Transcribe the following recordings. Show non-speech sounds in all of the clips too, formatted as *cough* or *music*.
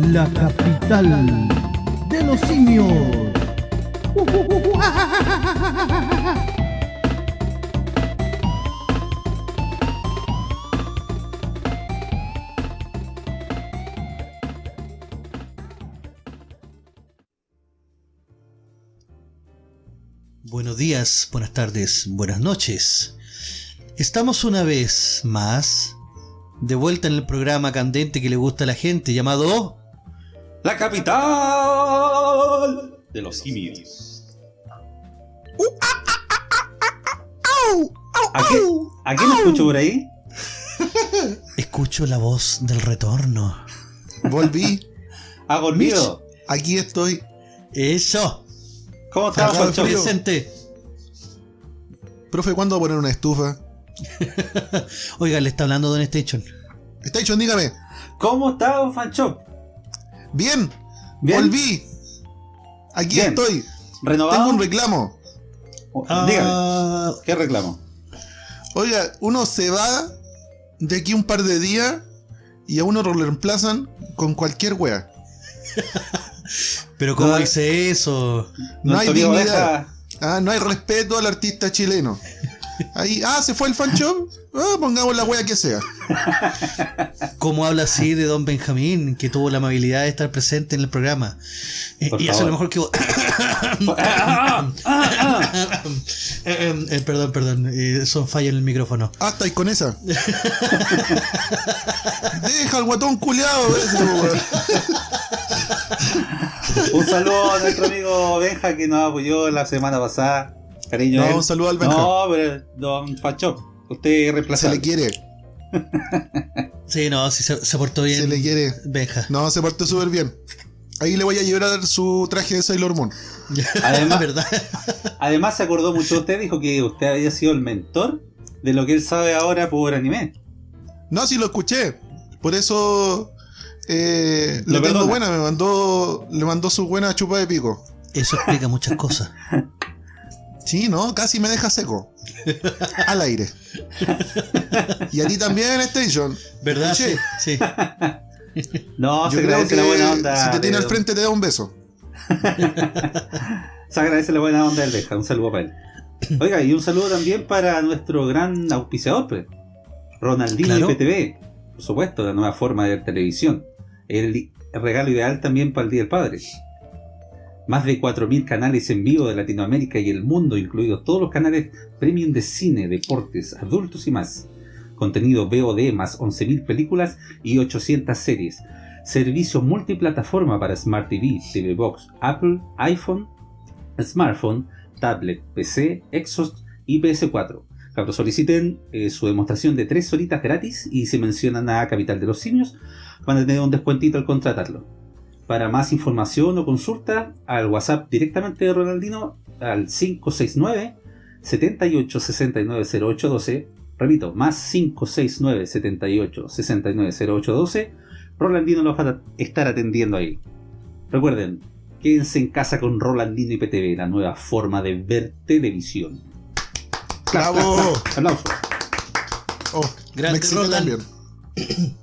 la capital de los simios. Buenos días, buenas tardes, buenas noches. Estamos una vez más de vuelta en el programa candente que le gusta a la gente llamado La capital de los simios. ¿A qué, ¿A quién escucho por ahí? *laughs* Escucho la voz del retorno. Volví. *laughs* ¿Ha dormido? Aquí estoy. Eso. ¿Cómo estás. Presente. Profe, ¿cuándo va a poner una estufa? *laughs* Oiga, le está hablando Don Station. Station, dígame. ¿Cómo está, don Fancho? Bien. ¿Bien? Volví. Aquí Bien. estoy. ¿Renovado? Tengo un reclamo. Oh, Dígame, Ah, ¿qué reclamo? Oiga, uno se va de aquí un par de días y a uno lo reemplazan con cualquier wea. *laughs* pero ¿cómo No, dice eso? No Don hay dignidad. Ah, no hay respeto al artista chileno. Ahí, ah, se fue el fan shop. Ah, pongamos la wea que sea. ¿Cómo habla así de Don Benjamín, que tuvo la amabilidad de estar presente en el programa? Eh, y hace lo mejor que vos. *coughs* Ah, ah. Eh, eh, *coughs* eh, perdón, perdón, eh, son fallos en el micrófono. Ah, estáis con esa. Deja al guatón culiado ese, wea. Un saludo a nuestro amigo Benja que nos apoyó la semana pasada. Cariño. No, él. un saludo al Benja. No, pero Don Fancho, usted es Se le quiere, *laughs* Sí, no, sí se, se portó bien. se le quiere. Benja. No, se portó súper bien. Ahí le voy a llevar su traje de Sailor Moon. *laughs* Además- *laughs* ¿verdad? Además se acordó mucho de usted, dijo que usted había sido el mentor de lo que él sabe ahora por anime. No, sí lo escuché. Por eso eh, Lo tengo buena. Me mandó, le mandó su buena chupa de pico. Eso explica muchas cosas. Sí, no, casi me deja seco. Al aire. Y a ti también, Station. ¿Verdad? Sí. No, Yo se creo agradece que la buena onda. si te tiene de al frente te da un beso. *laughs* Se agradece la buena onda del Benja. Un saludo para él. Oiga, y un saludo también para nuestro gran auspiciador, pues. Ronaldinho Claro. IPTV. Por supuesto, la nueva forma de ver televisión. El regalo ideal también para el Día del Padre. Más de 4.000 canales en vivo de Latinoamérica y el mundo, incluidos todos los canales premium de cine, deportes, adultos y más. Contenido VOD más 11.000 películas y 800 series. Servicio multiplataforma para Smart TV, TV Box, Apple, iPhone, smartphone, tablet, PC, Xbox y PS4. Cabros, soliciten eh, su demostración de 3 horitas gratis y si mencionan a Capital de los Simios van a tener un descuentito al contratarlo. Para más información o consulta, al WhatsApp directamente de Ronaldino al 569 78 69 08 12. Repito, más 569 78 69 08 12. Rolandino los va a estar atendiendo ahí. Recuerden, quédense en casa con Rolandino y PTV, la nueva forma de ver televisión. ¡Bravo! *laughs* Aplausos. Oh, Grande Roland. también. *coughs*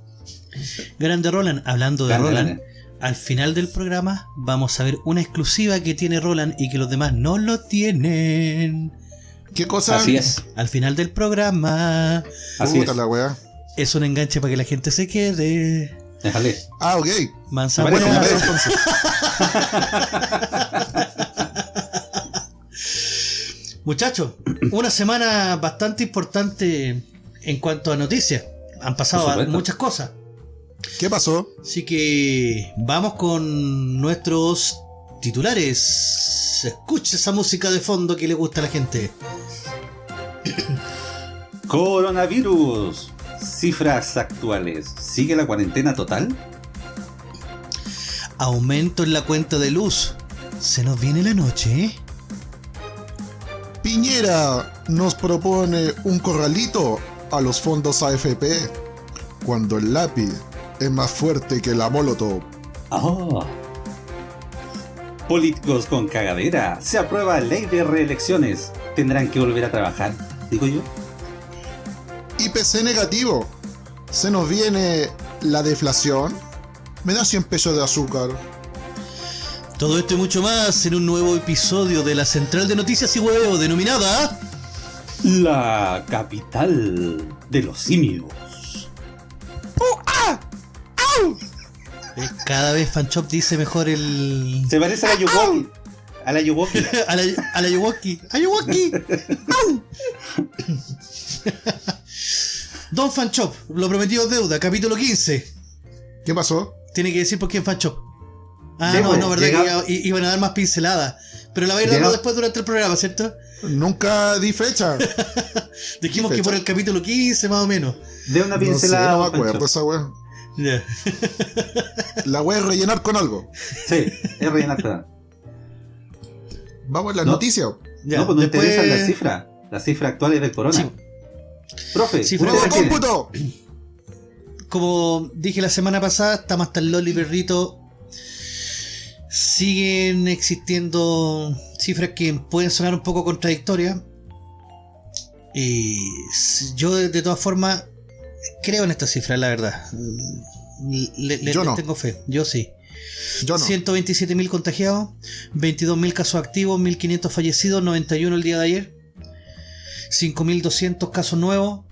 Grande Roland, hablando de Grande, Roland. Al final del programa vamos a ver una exclusiva que tiene Roland y que los demás no lo tienen. ¿Qué cosa? Así es. Al final del programa Así Puta es. la weá. es un enganche para que la gente se quede. Déjale. Ah, ok. Mansa buena. parece. entonces. *laughs* Muchachos, una semana bastante importante en cuanto a noticias. Han pasado muchas cosas. ¿Qué pasó? Así que vamos con nuestros titulares. Escucha esa música de fondo que le gusta a la gente. *coughs* Coronavirus. Cifras actuales. ¿Sigue la cuarentena total? Aumento en la cuenta de luz. Se nos viene la noche, ¿eh? Piñera nos propone un corralito a los fondos AFP cuando el lápiz es más fuerte que la molotov. Ah. Políticos con cagadera. Se aprueba ley de reelecciones. Tendrán que volver a trabajar, digo yo. IPC negativo. Se nos viene la deflación. Me da 100 pesos de azúcar. Todo esto y mucho más en un nuevo episodio de la Central de Noticias y Hueveo denominada La capital de los simios. Eh, Cada vez Fanchop dice mejor el... Se parece a la Yuwoki. A la Yuwoki. *laughs* a la, a la Ayuwoki. ¡Ayuwoki! ¡Au! Don Fanchop, lo prometido es deuda, capítulo 15. ¿Qué pasó? Tiene que decir por quién Fanchop. Ah, no, no, verdad llega- que iban a dar más pinceladas. Pero la va a ir dando después durante el programa, ¿cierto? Nunca di fecha. *laughs* Dijimos ¿Qué que por el capítulo 15 más o menos. De una No sé, pincelada. no me Pancho. acuerdo esa wea. Ya. La voy a rellenar con algo. Sí, es rellenar toda. Vamos a las No. noticias. Ya, No, pues nos después- interesan las cifras. Las cifras actuales del corona. Sí. Profe, Cifra ¿usted ¡Nuevo de cómputo! Como dije la semana pasada, está más tan Loli Perrito. Siguen existiendo cifras que pueden sonar un poco contradictorias. Y yo, de, de todas formas, creo en estas cifras, la verdad. Le, le- Yo no. tengo fe, yo sí. Yo no. 127.000 contagiados, 22.000 casos activos, 1.500 fallecidos, 91 el día de ayer, 5.200 casos nuevos,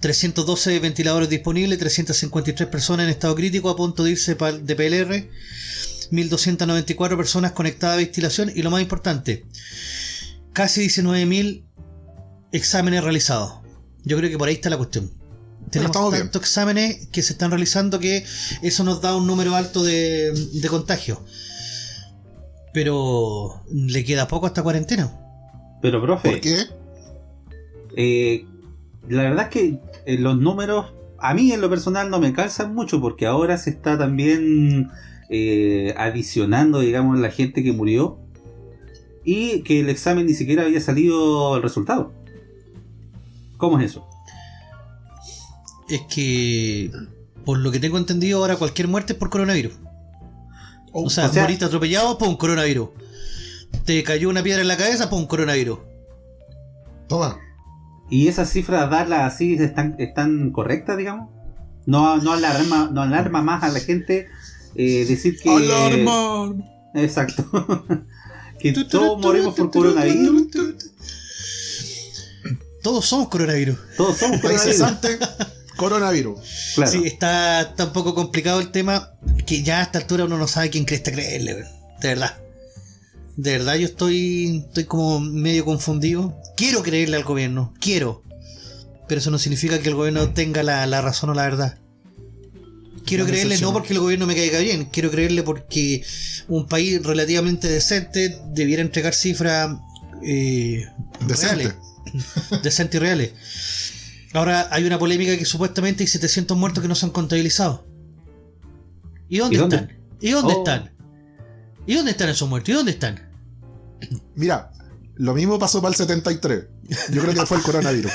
312 ventiladores disponibles, 353 personas en estado crítico a punto de irse de PLR, 1.294 personas conectadas a ventilación y lo más importante, casi 19.000 exámenes realizados. Yo creo que por ahí está la cuestión. Tenemos bien. tantos exámenes que se están realizando que eso nos da un número alto de, de contagio. Pero le queda poco a esta cuarentena. Pero, profe, ¿Por qué? eh, la verdad es que eh, los números a mí en lo personal no me calzan mucho porque ahora se está también eh, adicionando, digamos, la gente que murió y que el examen ni siquiera había salido el resultado. ¿Cómo es eso? Es que, por lo que tengo entendido, ahora cualquier muerte es por coronavirus. O sea, o sea- moriste atropellado, pum, coronavirus. Te cayó una piedra en la cabeza, pum, coronavirus. Toma. ¿Y esas cifras darlas así están, están correctas, digamos? No, no, alarma, no alarma más a la gente eh, decir que... ¡Alarma! Exacto. que todos morimos por coronavirus. Todos somos coronavirus. Todos somos coronavirus. Coronavirus. Claro. Sí, está, está un poco complicado el tema, que ya a esta altura uno no sabe quién cresta creerle, weón. de verdad. De verdad yo estoy, estoy como medio confundido. Quiero creerle al gobierno, quiero. Pero eso no significa que el gobierno tenga la, la razón o la verdad. Quiero creerle no porque el gobierno me caiga bien, quiero creerle porque un país relativamente decente debiera entregar cifras eh, Decente. reales. *laughs* Decentes y reales. Ahora hay una polémica que supuestamente hay 700 muertos que no se han contabilizado. ¿Y dónde, ¿Y dónde? están? ¿Y dónde Oh. están? ¿Y dónde están esos muertos? ¿Y dónde están? Mira, lo mismo pasó para el 73. Yo creo que fue el coronavirus.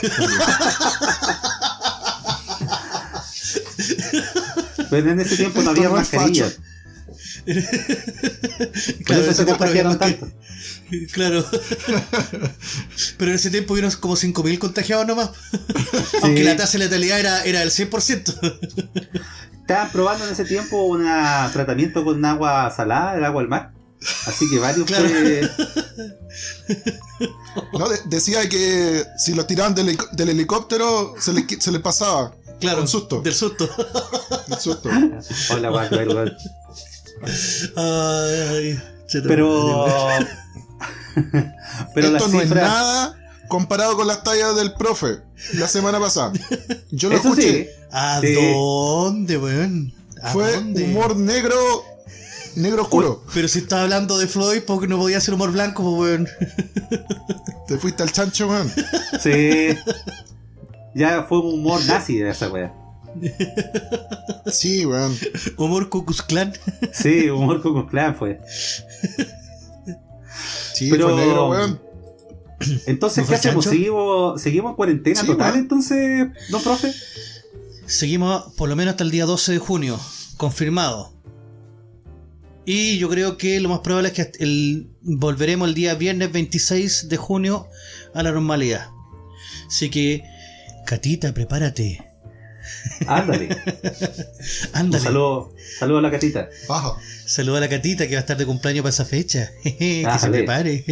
Pero en ese tiempo no había mascarillas. *laughs* Por eso se ese tiempo contagiaron había más tanto. que- Claro. *laughs* Pero en ese tiempo hubieron como 5.000 contagiados nomás. *laughs* Aunque la tasa de letalidad era, era del 100%. Estaban probando en ese tiempo un tratamiento con agua salada, el agua del mar. Así que varios Claro. fue- No, de- decía que si lo tiraban del, helic- del helicóptero se le, qui- se le pasaba. Claro. Con susto. Del susto. El susto. Hola, guay. Ay, Pero. *laughs* Pero Esto las no es nada comparado con las tallas del profe la semana pasada. Yo lo Eso escuché. sí. weón. ¿A Sí. dónde, weón? ¿A Fue dónde? humor negro, negro oscuro. Pero si estaba hablando de Floyd, porque no podía ser humor blanco, pues, weón. *laughs* Te fuiste al chancho, man. Sí. Ya fue un humor nazi de esa wea. *laughs* Sí, weón. Humor Cucus Clan. Sí, humor con Clan fue. Sí, Pero- fue negro, weón. Entonces, ¿No ¿qué hacemos? ¿Seguimos, ¿Seguimos en cuarentena Sí, total weón. entonces, don profe? Seguimos por lo menos hasta el día 12 de junio, confirmado. Y yo creo que lo más probable es que el- volveremos el día viernes 26 de junio a la normalidad. Así que, Catita, prepárate. *laughs* Ándale. Un Ándale. saludo, saludo a la catita. Ajá. Saluda a la catita que va a estar de cumpleaños para esa fecha. *laughs* que Ah, se prepare.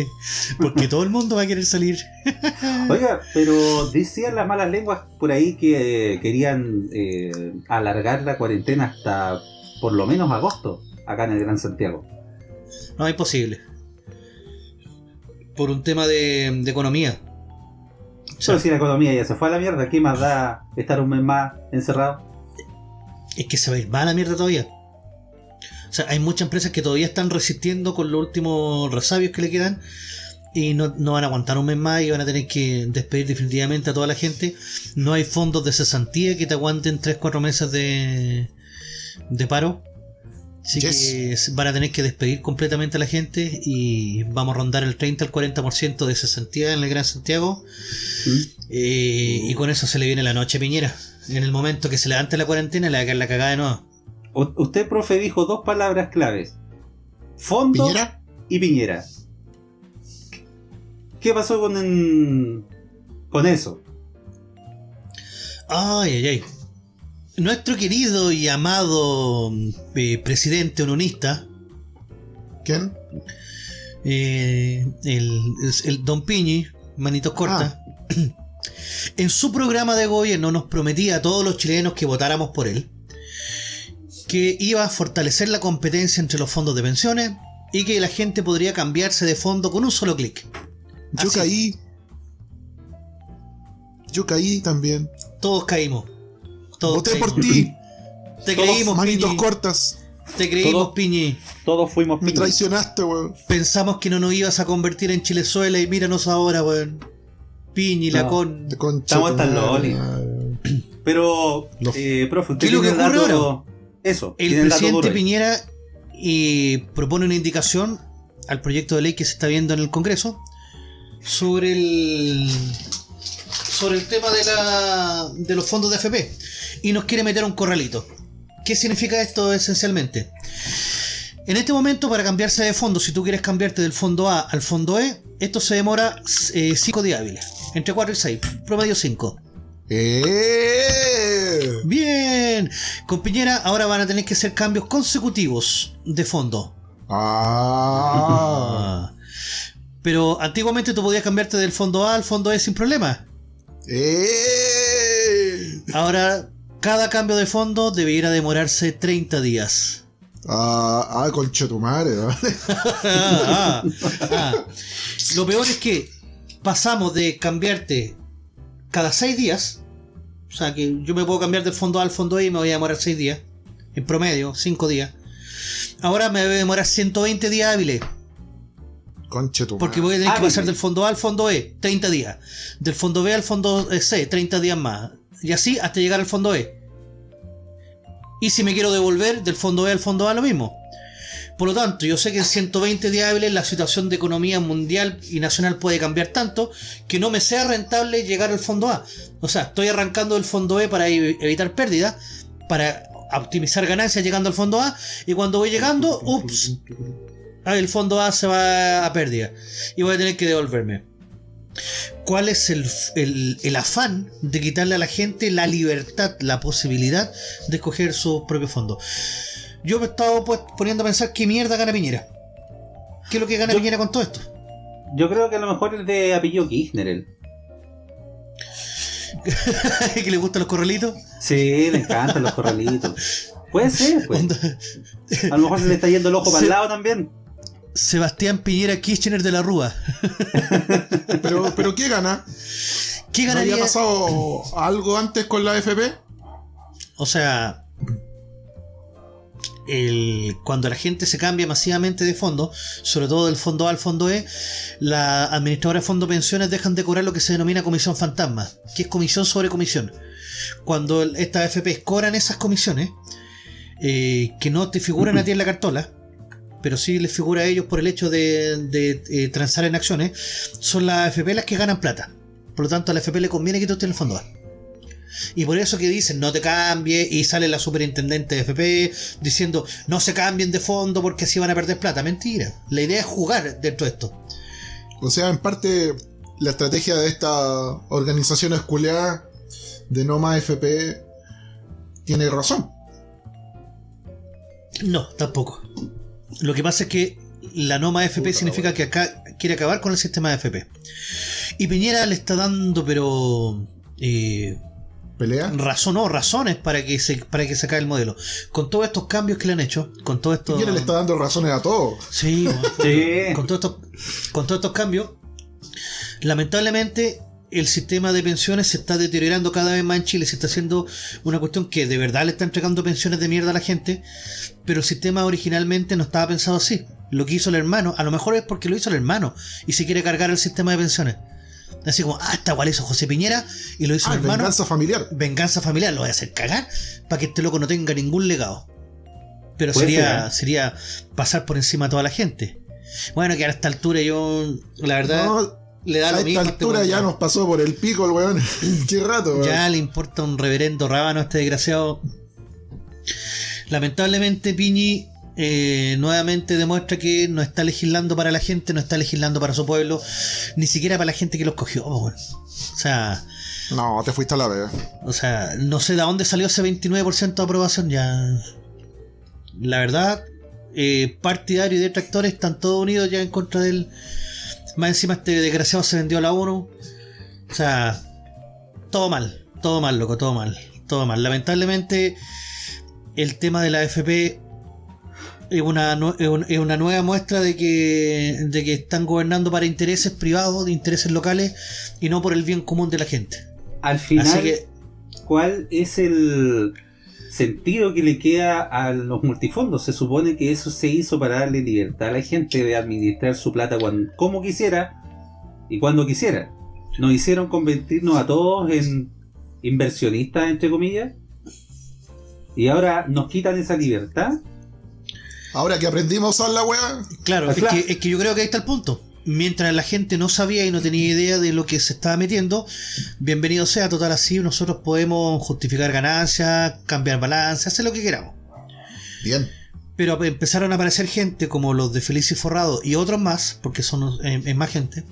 Porque todo el mundo va a querer salir. *laughs* Oiga, pero decían las malas lenguas por ahí que eh, querían eh, alargar la cuarentena hasta por lo menos agosto, acá en el Gran Santiago. No, es imposible. Por un tema de, de economía. Pero si la economía ya se fue a la mierda, ¿qué más da estar un mes más encerrado? es que se va a ir más a la mierda todavía. O sea, hay muchas empresas que todavía están resistiendo con los últimos resabios que le quedan y no, no van a aguantar un mes más y van a tener que despedir definitivamente a toda la gente. No hay fondos de cesantía que te aguanten 3-4 meses de, de paro. Así Yes. que van a tener que despedir completamente a la gente y vamos a rondar el 30 al 40% de cesantía en el Gran Santiago. ¿Mm? Eh, y con eso se le viene la noche a Piñera. En el momento que se levante la cuarentena le va a caer la cagada de nuevo. U- usted, profe, dijo dos palabras claves. Fondo ¿Piñera? y Piñera. ¿Qué pasó con, en- con eso? Ay, ay, ay. Nuestro querido y amado eh, presidente unionista, ¿Quién? eh, el, Don Piñi, manitos cortas, *clears throat* en su programa de gobierno nos prometía a todos los chilenos que votáramos por él que iba a fortalecer la competencia entre los fondos de pensiones y que la gente podría cambiarse de fondo con un solo clic. Yo Así. caí. Yo caí también. Todos caímos. Todos Voté por ti. Te Todos creímos, Manitos Piñi. cortas. Te creímos, Todos- Piñi. Todos fuimos Me piñas. traicionaste, weón. Pensamos que no nos ibas a convertir en Chilezuela y míranos ahora, weón. Piñi, la con. Estamos madre, loli. Pero, eh, profe, usted ¿Qué es lo que el ocurre dato... Eso, El presidente. Piñera y propone una indicación al proyecto de ley que se está viendo en el Congreso sobre el sobre el tema de la de los fondos de FP y nos quiere meter un corralito. ¿Qué significa esto esencialmente? En este momento, para cambiarse de fondo, si tú quieres cambiarte del fondo A al fondo E, esto se demora 5 días hábiles, entre 4 y 6, promedio 5. ¡Eh! Bien, con Piñera ahora van a tener que hacer cambios consecutivos de fondo. Ah. *laughs* Pero antiguamente tú podías cambiarte del fondo A al fondo E sin problema. ¡Eh! Ahora cada cambio de fondo debiera demorarse 30 días. Ah, ah, concha tu madre, ¿vale? *laughs* Ah, ah. Lo peor es que pasamos de cambiarte cada 6 días. O sea que yo me puedo cambiar del fondo A al fondo E y me voy a demorar 6 días. En promedio, 5 días. Ahora me debe demorar 120 días hábiles. Tu Porque voy a tener que Hábiles. pasar del fondo A al fondo E, 30 días. Del fondo B al fondo C, 30 días más. Y así hasta llegar al fondo E. Y si me quiero devolver del fondo E al fondo A, lo mismo. Por lo tanto, yo sé que en 120 días hábiles la situación de economía mundial y nacional puede cambiar tanto que no me sea rentable llegar al fondo A. O sea, estoy arrancando del fondo E para ev- evitar pérdidas, para optimizar ganancias llegando al fondo A, y cuando voy llegando, *laughs* ups, ah, el fondo A se va a pérdida y voy a tener que devolverme. ¿Cuál es el, el- el afán de quitarle a la gente la libertad, la posibilidad de escoger su propio fondo? Yo me he estado pues, poniendo a pensar qué mierda gana Piñera. ¿Qué es lo que gana Yo- Piñera con todo esto? Yo creo que a lo mejor es de apellido Kirchner. él. *laughs* ¿Que le gustan los corralitos? Sí, le encantan los corralitos. Puede ser, pues. *laughs* A lo mejor se le está yendo el ojo para el lado también. Sebastián Piñera Kirchner de la Rúa. *laughs* Pero, pero ¿qué gana? ¿Qué ¿No había ganaría? pasado algo antes con la FP? O sea, el, cuando la gente se cambia masivamente de fondo, sobre todo del fondo A al fondo E, la administradora de fondo pensiones dejan de cobrar lo que se denomina comisión fantasma, que es comisión sobre comisión. Cuando estas AFP cobran esas comisiones, eh, que no te figuran a ti en la cartola, pero sí les figura a ellos por el hecho de, de, eh, transar en acciones, son las AFP las que ganan plata. Por lo tanto, a la AFP le conviene que tú estés en el fondo A. Y por eso que dicen no te cambies y sale la superintendente de FP diciendo no se cambien de fondo porque así van a perder plata. Mentira. La idea es jugar dentro de esto. O sea, en parte, la estrategia de esta organización esculeada de no más FP tiene razón. No, tampoco. Lo que pasa es que la no más FP significa que acá quiere acabar con el sistema de FP. Y Piñera le está dando, pero. Eh, ¿Pelea? razón o razones para que se para que se acabe el modelo. Con todos estos cambios que le han hecho, con todo esto. Piñera le está dando razones a todos. Sí, *laughs* Sí. con todos estos, con todos estos cambios, lamentablemente el sistema de pensiones se está deteriorando cada vez más en Chile. Se está haciendo una cuestión que de verdad le está entregando pensiones de mierda a la gente, pero el sistema originalmente no estaba pensado así. Lo que hizo el hermano, a lo mejor es porque lo hizo el hermano y se quiere cargar el sistema de pensiones. Así como, ah, está igual hizo José Piñera y lo hizo Ah, el hermano. venganza familiar. venganza familiar, lo voy a hacer cagar para que este loco no tenga ningún legado. Pero sería, ser, ¿eh? sería pasar por encima a toda la gente. Bueno, que a esta altura yo, la verdad, No, le da a lo esta mismo. a este altura ya nos pasó por el pico el weón. *laughs* Qué rato, weón. Ya le importa un reverendo rábano a este desgraciado. Lamentablemente, Piñi eh, nuevamente demuestra que no está legislando para la gente, no está legislando para su pueblo, ni siquiera para la gente que lo escogió. po, weón. O sea, No, te fuiste a la vez. O sea, no sé de dónde salió ese 29% de aprobación ya. La verdad, eh, partidario y detractores están todos unidos ya en contra del. Más encima este desgraciado se vendió a la ONU. O sea, todo mal, todo mal, loco, todo mal, todo mal. Lamentablemente, el tema de la FP es una, es un- es una nueva muestra de que, de que están gobernando para intereses privados, de intereses locales y no por el bien común de la gente. Al final, que ¿cuál es el sentido que le queda a los multifondos? Se supone que eso se hizo para darle libertad a la gente de administrar su plata cuando, como quisiera y cuando quisiera. Nos hicieron convertirnos a todos en inversionistas, entre comillas, y ahora nos quitan esa libertad. Ahora que aprendimos a usar la weá. Claro, Ah, es claro. que, es que yo creo que ahí está el punto. Mientras la gente no sabía y no tenía idea de lo que se estaba metiendo, bienvenido sea, total así nosotros podemos justificar ganancias, cambiar balance, hacer lo que queramos. Bien. Pero empezaron a aparecer gente como los de Feliz y Forrado y otros más, porque son eh, más gente,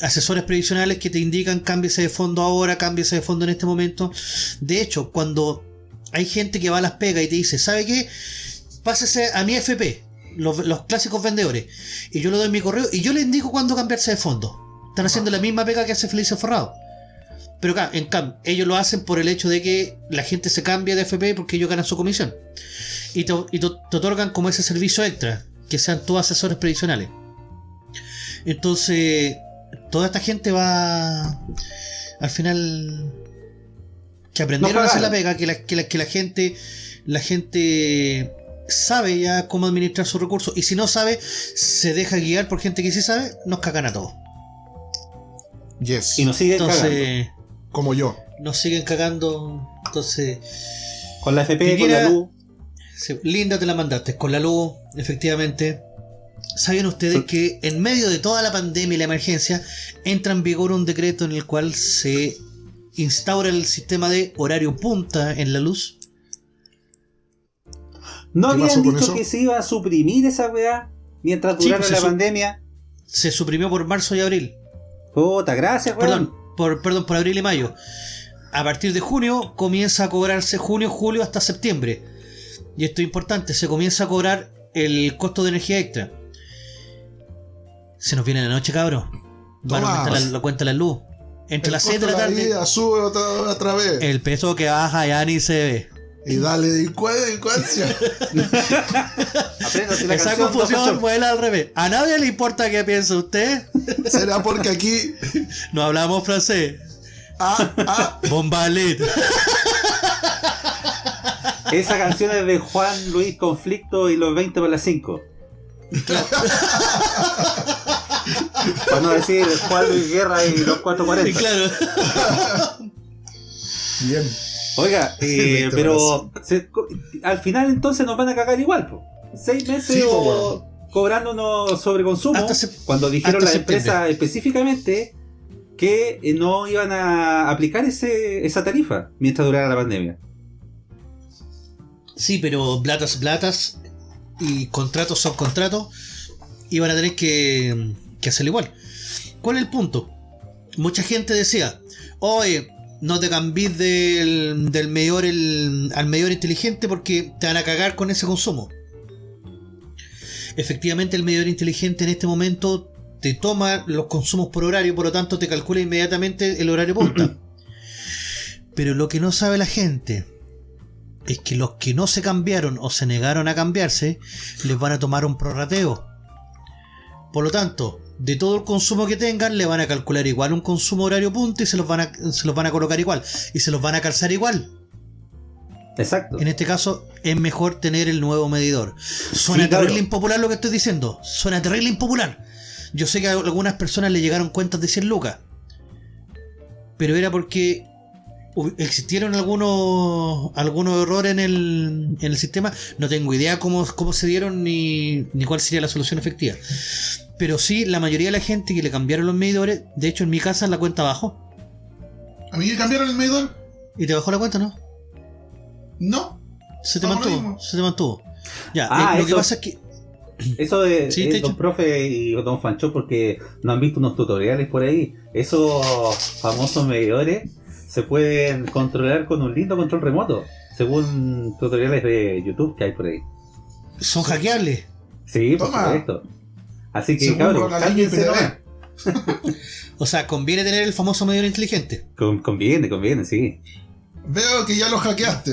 asesores previsionales que te indican cámbiese de fondo ahora, cámbiese de fondo en este momento. De hecho, cuando hay gente que va a las pegas y te dice, ¿sabe qué? Pásese a mi FP, los, los clásicos vendedores, y yo le doy mi correo y yo le indico cuándo cambiarse de fondo. Están haciendo la misma pega que hace Feliz y Forrado. Pero acá, en cambio, ellos lo hacen por el hecho de que la gente se cambia de FP porque ellos ganan su comisión. Y te, y te- te otorgan como ese servicio extra, que sean todos asesores previsionales. Entonces, toda esta gente va al final que aprendieron No a hacer la pega, que la, que la, que la gente la gente sabe ya cómo administrar sus recursos y si no sabe, se deja guiar por gente que sí sabe, nos cagan a todos. Yes. Y nos siguen cagando. Entonces, Como yo. nos siguen cagando. Entonces, Con la FP, que con la luz. Sí, linda te la mandaste, con la luz, efectivamente. ¿Saben ustedes Sí. que en medio de toda la pandemia y la emergencia entra en vigor un decreto en el cual se instaura el sistema de horario punta en la luz? ¿No ¿Qué pasó habían dicho que se iba a suprimir esa weá mientras durara pues la pandemia? Se suprimió por marzo y abril. Puta, gracias, weón. Perdón, por, perdón, por abril y mayo. A partir de junio comienza a cobrarse junio, julio hasta septiembre. Y esto es importante, se comienza a cobrar el costo de energía extra. Se nos viene la noche, cabrón. Van a aumentar la, la cuenta de la luz. Entre El las 6 de la tarde, vida sube otra, otra vez. el peso que baja ya ni se ve. Y dale delincuencia. *laughs* Apréndase la Esa confusión vuela al revés. A nadie le importa qué piensa usted. ¿Será porque aquí. No hablamos francés. Ah, ah, Bombalit. Esa canción es de Juan Luis Conflicto y los 20 para las 5. Para no decir Juan Luis Guerra y los 440. claro. bien. Oiga, *laughs* eh, 20 pero se- al final entonces nos van a cagar igual. po. Seis meses Sí, po, o cobrándonos sobre consumo. Cuando dijeron las empresas específicamente que eh, no iban a aplicar ese, esa tarifa mientras durara la pandemia. Sí, pero platas, platas y contratos son contratos y van a tener que, que hacerlo igual. ¿Cuál es el punto? Mucha gente decía, oye, no te cambies del, del medidor el- al medidor inteligente porque te van a cagar con ese consumo. Efectivamente, el medidor inteligente en este momento te toma los consumos por horario, por lo tanto te calcula inmediatamente el horario punta. *clears throat* Pero lo que no sabe la gente es que los que no se cambiaron o se negaron a cambiarse, les van a tomar un prorrateo. Por lo tanto, de todo el consumo que tengan, le van a calcular igual un consumo horario punta y se los van a, se los van a colocar igual. Y se los van a calzar igual. Exacto. En este caso, es mejor tener el nuevo medidor. Suena Sí, claro. terrible impopular lo que estoy diciendo. Suena terrible impopular. Yo sé que a algunas personas le llegaron cuentas de 100 lucas. Pero era porque existieron algunos algunos errores en el, en el sistema. No tengo idea cómo, cómo se dieron ni, ni cuál sería la solución efectiva. Pero sí, la mayoría de la gente que le cambiaron los medidores, de hecho en mi casa la cuenta bajó. ¿A mí me cambiaron el medidor? ¿Y te bajó la cuenta, no? No. Se te mantuvo, se te mantuvo. Ya, Ah, eh, lo que eso- pasa es que *clears throat* Eso de Sí, eh, don profe y don Fancho porque no han visto unos tutoriales por ahí. Esos famosos medidores se pueden controlar con un lindo control remoto, según tutoriales de YouTube que hay por ahí. son hackeables. Sí, por Toma. supuesto. Así que cabrón. O sea, conviene tener el famoso medidor inteligente. Con- conviene, conviene, sí. Veo que ya lo hackeaste.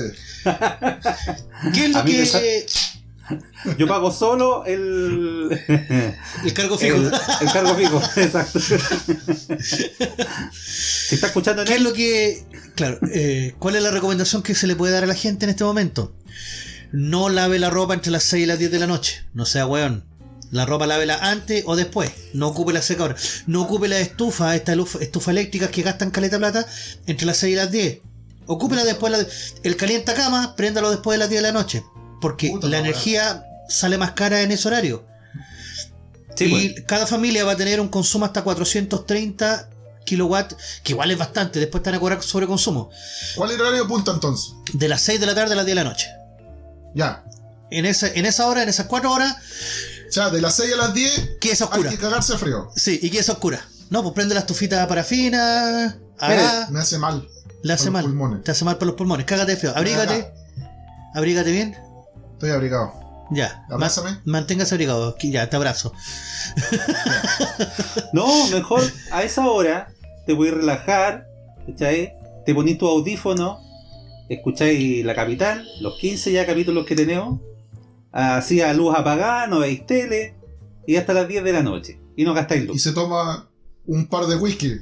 ¿Qué es *laughs* lo que. sa- *laughs* Yo pago solo el, *laughs* El cargo fijo. el, el cargo fijo, exacto. si está escuchando en ¿Qué es lo que. Claro, eh, ¿cuál es la recomendación que se le puede dar a la gente en este momento? No lave la ropa entre las 6 y las 10 de la noche. No sea weón. La ropa lávela antes o después. No ocupe la secadora. No ocupe la estufa, esta luf- estufa eléctricas que gastan caleta de plata entre las 6 y las 10. Ocúpela después. de la- el calienta cama, préndalo después de las 10 de la noche. Porque Puta la energía sale más cara en ese horario. sí, y pues. cada familia va a tener un consumo hasta 430 kilowatts, que igual es bastante, después van a cobrar sobre consumo. ¿Cuál es el horario punta entonces? De las 6 de la tarde a las 10 de la noche. Ya. En esa, en esa hora, en esas 4 horas, O sea, de las 6 a las 10 que es hay oscura. que cagarse frío. Sí, y que es oscura. No, pues prende la estufita parafina, haga, Me hace mal. le hace mal. pulmones. Te hace mal por los pulmones. Cágate de frío. Abrígate. Abrígate bien. Estoy abrigado. Ya. Ma- Abrázame. manténgase abrigado. Aquí, Ya, te abrazo. No, mejor a esa hora te voy a relajar, ¿cachai? Te ponís tu audífono, escucháis la capital, los 15 ya capítulos que tenemos, así a luz apagada, no veis tele, y hasta las 10 de la noche. Y no gastáis Y luz. se toma un par de whisky.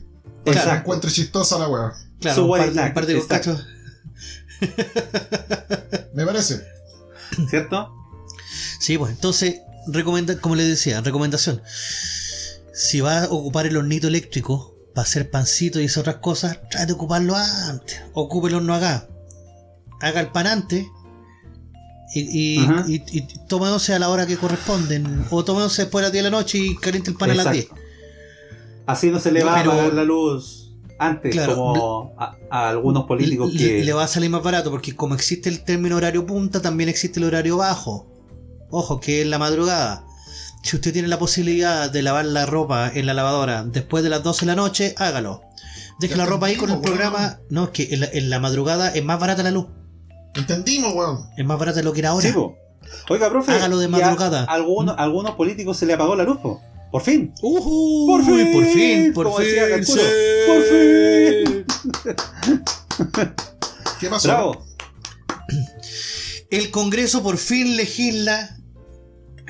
Para que Exacto. encuentre chistosa la wea. Claro, Su un par, un de exacto. *laughs* Me parece. ¿Cierto? Sí, pues entonces, recomenda, como les decía, recomendación. Si vas a ocupar el hornito eléctrico para hacer pancito y esas otras cosas, trate de ocuparlo antes. Ocupe el horno acá. Haga el pan antes. Y, y, y, y a la hora que corresponden. O once después de las 10 de la noche y caliente el pan a las 10. Exacto. Así no se le va Pero- a apagar la luz antes, Claro, como a, a algunos políticos le, que... le va a salir más barato porque como existe el término horario punta, también existe el horario bajo. Ojo, que es la madrugada. Si usted tiene la posibilidad de lavar la ropa en la lavadora después de las 12 de la noche, hágalo. Deje la ropa ahí con el programa. No, es que en la, en la madrugada es más barata la luz. Entendimos, weón. Es más barata de lo que era ahora. Sí, po. Oiga, profe, Hágalo de y a madrugada. algunos, algunos políticos se le apagó la luz, po. Por fin. Ujú, Por fin, por fin, por como fin, decía Calculo, sí. por fin. ¿Qué pasó? Bravo. El Congreso por fin legisla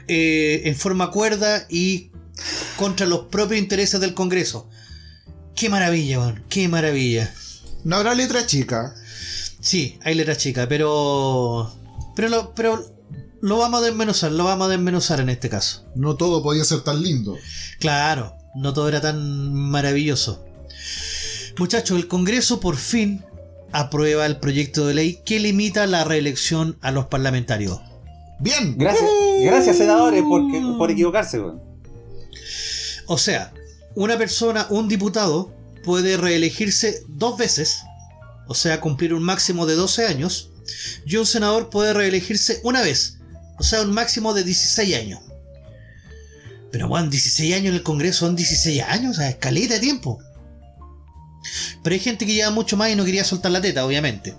eh, en forma cuerda y contra los propios intereses del Congreso. Qué maravilla, weón, qué maravilla. No habrá letra chica. Sí, hay letra chica, pero. Pero lo, pero lo vamos a desmenuzar, lo vamos a desmenuzar en este caso. No todo podía ser tan lindo. Claro, no todo era tan maravilloso. Muchachos, el Congreso por fin aprueba el proyecto de ley que limita la reelección a los parlamentarios. Bien. Gracias, gracias senadores por, por equivocarse, weón. O sea, una persona, un diputado, puede reelegirse dos veces, o sea, cumplir un máximo de 12 años, y un senador puede reelegirse una vez, o sea, un máximo de 16 años. Pero bueno, 16 años en el Congreso son 16 años, o sea, escaleta de tiempo. Pero hay gente que lleva mucho más y no quería soltar la teta, obviamente.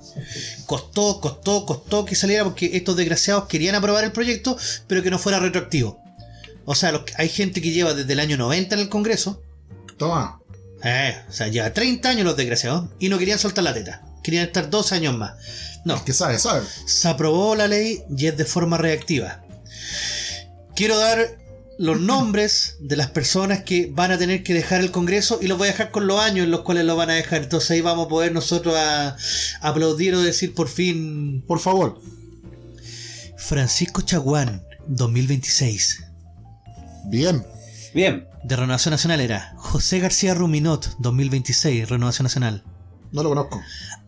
Costó, costó, costó que saliera porque estos desgraciados querían aprobar el proyecto, pero que no fuera retroactivo. O sea, hay gente que lleva desde el año 90 en el Congreso. Toma. Eh, o sea, lleva 30 años los desgraciados y no querían soltar la teta. Querían estar dos años más. No, Que sabe, sabe. se aprobó la ley y es de forma reactiva. Quiero dar los *laughs* nombres de las personas que van a tener que dejar el Congreso y los voy a dejar con los años en los cuales lo van a dejar. Entonces ahí vamos a poder nosotros a, aplaudir o decir por fin Por favor. Francisco Chaguán, 2026. Bien. Bien. De Renovación Nacional era José García Ruminot, 2026, Renovación Nacional. No lo conozco.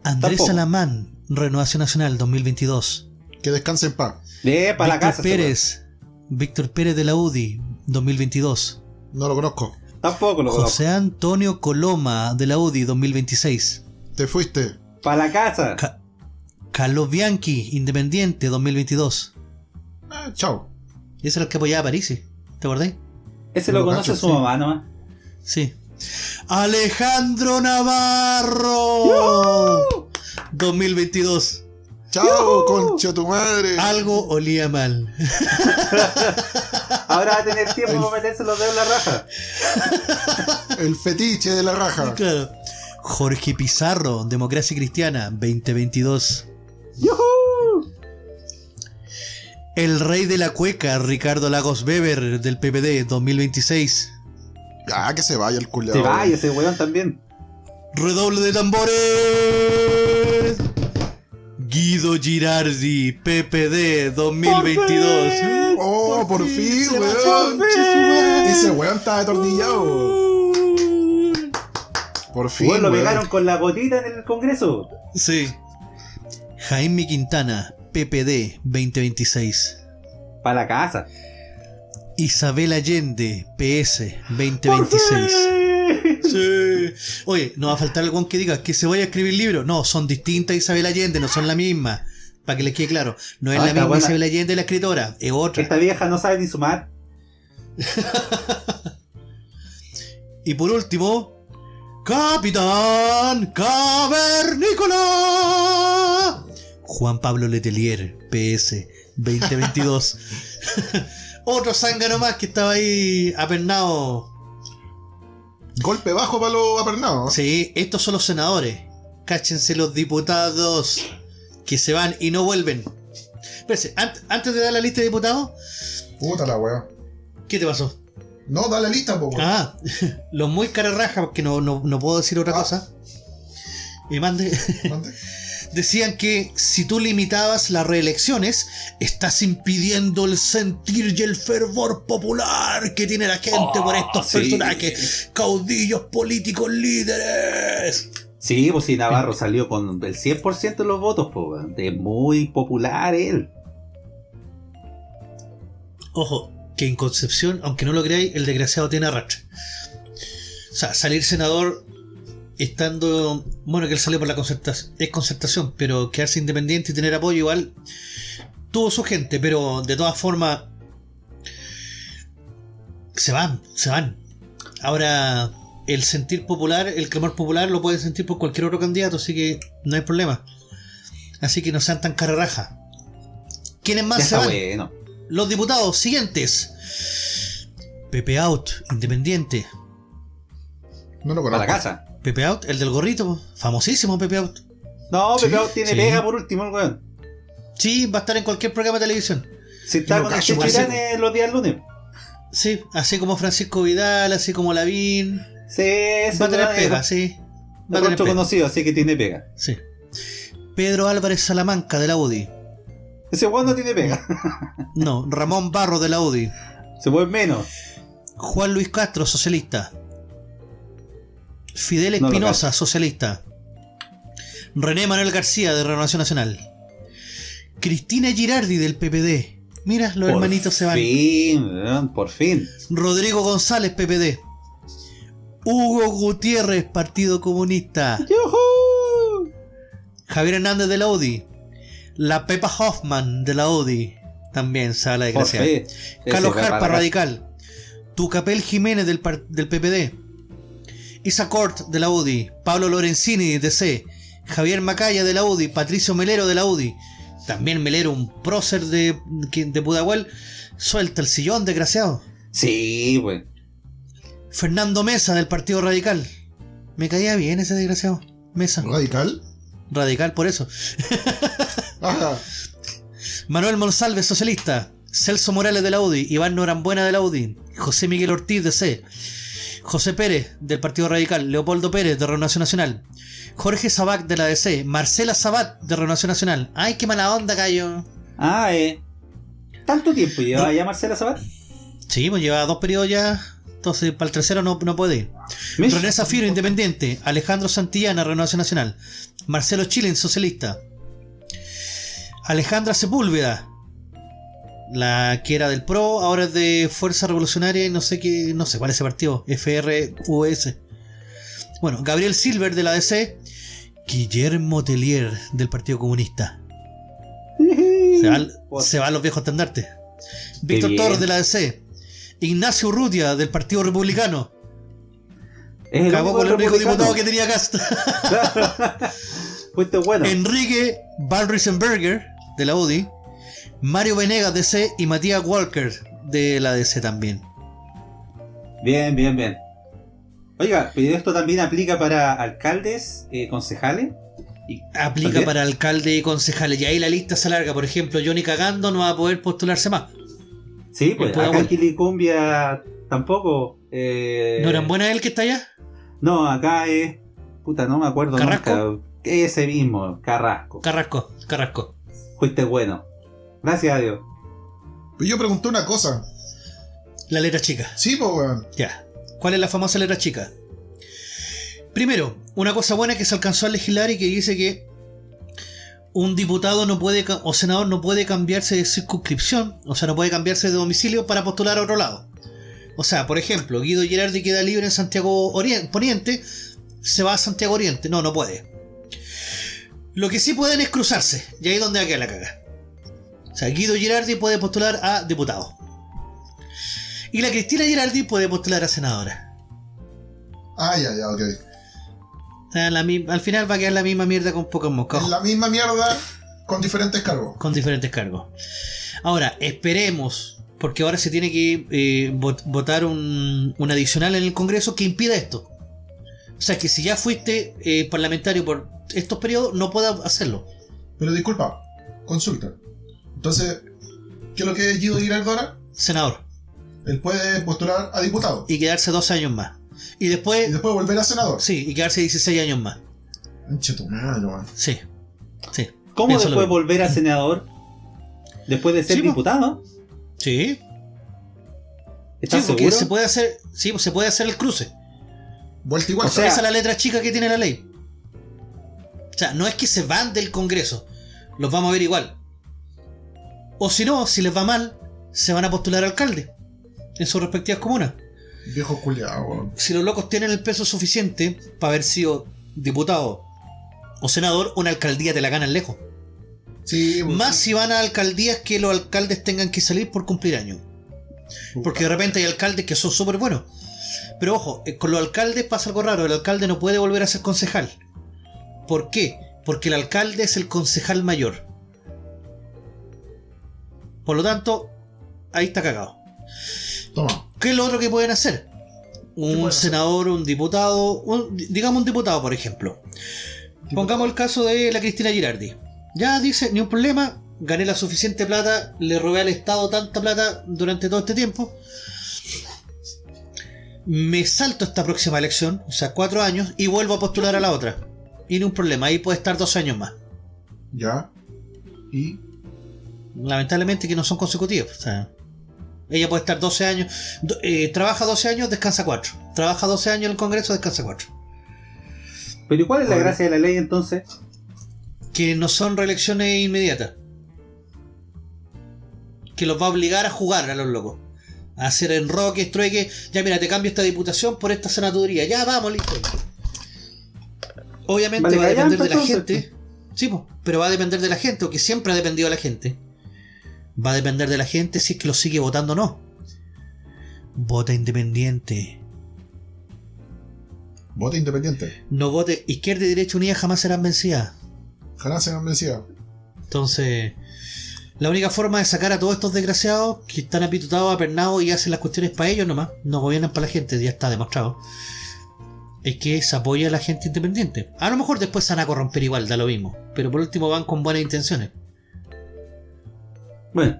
Andrés Tampoco. Salamán, Renovación Nacional, 2022. Que descanse en paz. De para la casa. Pérez, Víctor Pérez de la UDI, 2022. No lo conozco. Tampoco lo conozco. José Antonio Coloma de la UDI 2026. Te fuiste. Para la casa. Ca- Carlos Bianchi, Independiente 2022. Ah, chao. Y ese era el que apoyaba a Parisi. ¿Te acordás? Ese No lo lo conoce cacho, su sí. mamá nomás. Sí. Alejandro Navarro 2022. Chao, concha tu madre. Algo olía mal. *laughs* Ahora va a tener tiempo para meterse los dedos en la raja. *laughs* El fetiche de la raja. Claro. Jorge Pizarro, Democracia Cristiana 2022. ¡Yujú! El rey de la cueca, Ricardo Lagos Weber del PPD 2026. Ah, que se vaya el culiao. Se vaya ese weón también. Redoble de tambores. Guido Girardi, PPD 2022. Oh, por, fin, se weón. Ese weón está atornillado. Por fin. Weón, lo weón. pegaron con la gotita en el Congreso. Sí. Jaime Quintana, PPD 2026. Para la casa. Isabel Allende, PS 2026. Sí. Oye, no va a faltar algún que diga que se vaya a escribir libro. No, son distintas Isabel Allende, no son la misma. Para que les quede claro. No es Ah, la misma buena. Isabel Allende la escritora, es otra. Esta vieja no sabe ni sumar. *laughs* Y por último, Capitán Cavernícola. Juan Pablo Letelier, PS 2022. *laughs* Otro zángano más que estaba ahí apernado. Golpe bajo para los apernados. Sí, estos son los senadores. Cáchense los diputados que se van y no vuelven. Espérense, ant- antes de dar la lista de diputados, Puta la weón. ¿qué te pasó? No, da la lista, po. weón. Ah, *laughs* los muy carerraja, porque no, no, no puedo decir otra Ah. cosa. Y mande. ¿Dónde? *laughs* Decían que si tú limitabas las reelecciones, estás impidiendo el sentir y el fervor popular que tiene la gente por estos sí. personajes, caudillos políticos líderes. Sí, pues si Navarro salió con el 100% de los votos, pues. Es muy popular él. Ojo, que en Concepción, aunque no lo creáis, el desgraciado tiene arrastre. O sea, salir senador estando. Bueno, que él salió por la concertación, es concertación, pero quedarse independiente y tener apoyo igual. Tuvo su gente, pero de todas formas. Se van, se van. Ahora, el sentir popular, el clamor popular lo pueden sentir por cualquier otro candidato, así que no hay problema. Así que no sean tan carreraja. ¿Quiénes más Ya se está van? bueno. Los diputados siguientes. Pepe Out, independiente. No lo conozco. la casa. Pepe Out, el del gorrito, famosísimo Pepe Out. No, Sí, Pepe Out tiene sí. pega por último, el weón. Sí, va a estar en cualquier programa de televisión. Si está con el cacho, en los días lunes. Sí, así como Francisco Vidal, así como Lavín. Sí, Va a tener pega, es sí. Va a tener pega. conocido, así que tiene pega. Sí. Pedro Álvarez Salamanca de la UDI. Ese weón no tiene pega. No, Ramón Barro de la UDI. Se mueve menos. Juan Luis Castro, socialista. Fidel No Espinosa, socialista. René Manuel García, de Renovación Nacional. Cristina Girardi, del PPD. Mira, los Por hermanitos se van. fin, weón, por fin. Rodrigo González, PPD. Hugo Gutiérrez, Partido Comunista. ¡Yujú! Javier Hernández de la UDI. La Pepa Hoffman de la UDI. También se habla de gracia. Carlos la Radical. Tucapel Jiménez del, del PPD. Isa Cort de la UDI, Pablo Lorenzini de C, Javier Macaya de la UDI, Patricio Melero de la UDI, también Melero, un prócer de, de Pudahuel, suelta el sillón, desgraciado. Sí, pues. Fernando Mesa del Partido Radical. Me caía bien ese desgraciado. Mesa. ¿Radical? Radical por eso. *laughs* Ajá. Manuel Monsalve, socialista. Celso Morales de la UDI. Iván Norambuena de la UDI. José Miguel Ortiz de C. José Pérez del Partido Radical. Leopoldo Pérez de Renovación Nacional. Jorge Sabac de la DC. Marcela Sabat de Renovación Nacional. Ay, qué mala onda, Cayo. Ah, eh. ¿Tanto tiempo lleva No. ya Marcela Sabat? Sí, pues lleva dos periodos ya. Entonces, para el tercero no, no puede ir. René Zafiro, independiente. Alejandro Santillana, Renovación Nacional. Marcelo Chilen, socialista. Alejandra Sepúlveda, la que era del PRO, ahora es de Fuerza Revolucionaria y no sé qué, no sé cuál es ese partido, FRUS. Bueno, Gabriel Silver de la DC, Guillermo Tellier del Partido Comunista. Se van, se van los viejos estandartes. Víctor. Torres de la DC, Ignacio Urrutia del Partido Republicano. Es el Cagó único con el único diputado que tenía Cast. *laughs* Bueno. Enrique Van Riesenberger de la UDI, Mario Venegas DC y Matías Walker de la DC también. Bien, bien, bien. Oiga, pero esto también aplica para alcaldes, eh, concejales. Y, Aplica ¿También? para alcalde y concejales. Y ahí la lista se alarga. Por ejemplo, Johnny Cagando no va a poder postularse más. Sí, pues acá en. Quilicumbia tampoco. eh, ¿No eran buenas él que está allá? No, acá es. Puta, no me acuerdo ¿Carrasco? nunca. Ese mismo, Carrasco. Carrasco, Carrasco. Fuiste bueno. Gracias a Dios. Pero yo pregunté una cosa. La letra chica. Sí, pues, weón. Ya. ¿Cuál es la famosa letra chica? Primero, una cosa buena que se alcanzó a legislar y que dice que un diputado no puede ca- o senador no puede cambiarse de circunscripción, o sea, no puede cambiarse de domicilio para postular a otro lado. O sea, por ejemplo, Guido Girardi queda libre en Santiago Orien- Poniente, se va a Santiago Oriente. No, no puede. Lo que sí pueden es cruzarse, y ahí es donde va a quedar la caga. O sea, Guido Girardi puede postular a diputado. Y la Cristina Girardi puede postular a senadora. Ah, ya, ya, ok. O sea, la mi- al final va a quedar la misma mierda con pocos moscas. La misma mierda con diferentes cargos. Con diferentes cargos. Ahora, esperemos, porque ahora se tiene que eh, vot- votar un, un adicional en el Congreso que impida esto. O sea, que si ya fuiste eh, parlamentario por estos periodos, no puedas hacerlo. Pero disculpa, consulta. Entonces, ¿qué es lo que es Guido Giraldo ahora? Senador. Él puede postular a diputado. Y quedarse 12 años más. Y Y después, después volver a senador. sí, y quedarse 16 años más. Anche tu madre, weón. Sí. Sí. ¿Cómo Pienso después volver a senador? Después de ser Sí, diputado. Sí. ¿Estás Sí, porque seguro? se puede hacer, sí, se puede hacer el cruce. Vuelta igual. O sea- Esa es la letra chica que tiene la ley. O sea, no es que se van del Congreso, los vamos a ver igual. O si no, si les va mal, se van a postular a alcalde en sus respectivas comunas. Viejo culiado. Si los locos tienen el peso suficiente para haber sido diputado o senador, una alcaldía te la ganan lejos. Sí, pues, Más si van a alcaldías que los alcaldes tengan que salir por cumplir años. Porque de repente hay alcaldes que son súper buenos. Pero ojo, eh, con los alcaldes pasa algo raro. El alcalde no puede volver a ser concejal. ¿Por qué? Porque el alcalde es el concejal mayor. Por lo tanto, ahí está cagado. Toma. ¿Qué es lo otro que pueden hacer? Un hacer? senador, un diputado, un- digamos un diputado, por ejemplo. Pongamos el caso de la Cristina Girardi. Ya dice, ni un problema, gané la suficiente plata, le robé al Estado tanta plata durante todo este tiempo. Me salto esta próxima elección, o sea, cuatro años, y vuelvo a postular a la otra. Y ni un problema, ahí puede estar dos años más. Ya. Y. Lamentablemente que no son consecutivos. O sea, ella puede estar 12 años, do- eh, trabaja 12 años, descansa 4. Trabaja 12 años en el Congreso, descansa 4. Pero ¿y cuál es la Oye. gracia de la ley entonces? Que no son reelecciones inmediatas. Que los va a obligar a jugar a los locos. A hacer enroques, trueques. Ya mira, te cambio esta diputación por esta senaduría. Ya vamos, listo. Obviamente Vale, va a depender de la gente. Sí, pero va a depender de la gente, o que siempre ha dependido de la gente. Va a depender de la gente si es que lo sigue votando o no. Vota independiente. Vote independiente. No vote. Izquierda y derecha unidas jamás serán vencidas. Jamás se han vencido. Entonces, la única forma de sacar a todos estos desgraciados que están apitutados, apernados y hacen las cuestiones para ellos nomás, no gobiernan para la gente, ya está demostrado, es que se apoya a la gente independiente. A lo mejor después se van a corromper igual, da lo mismo, pero por último van con buenas intenciones. Bueno.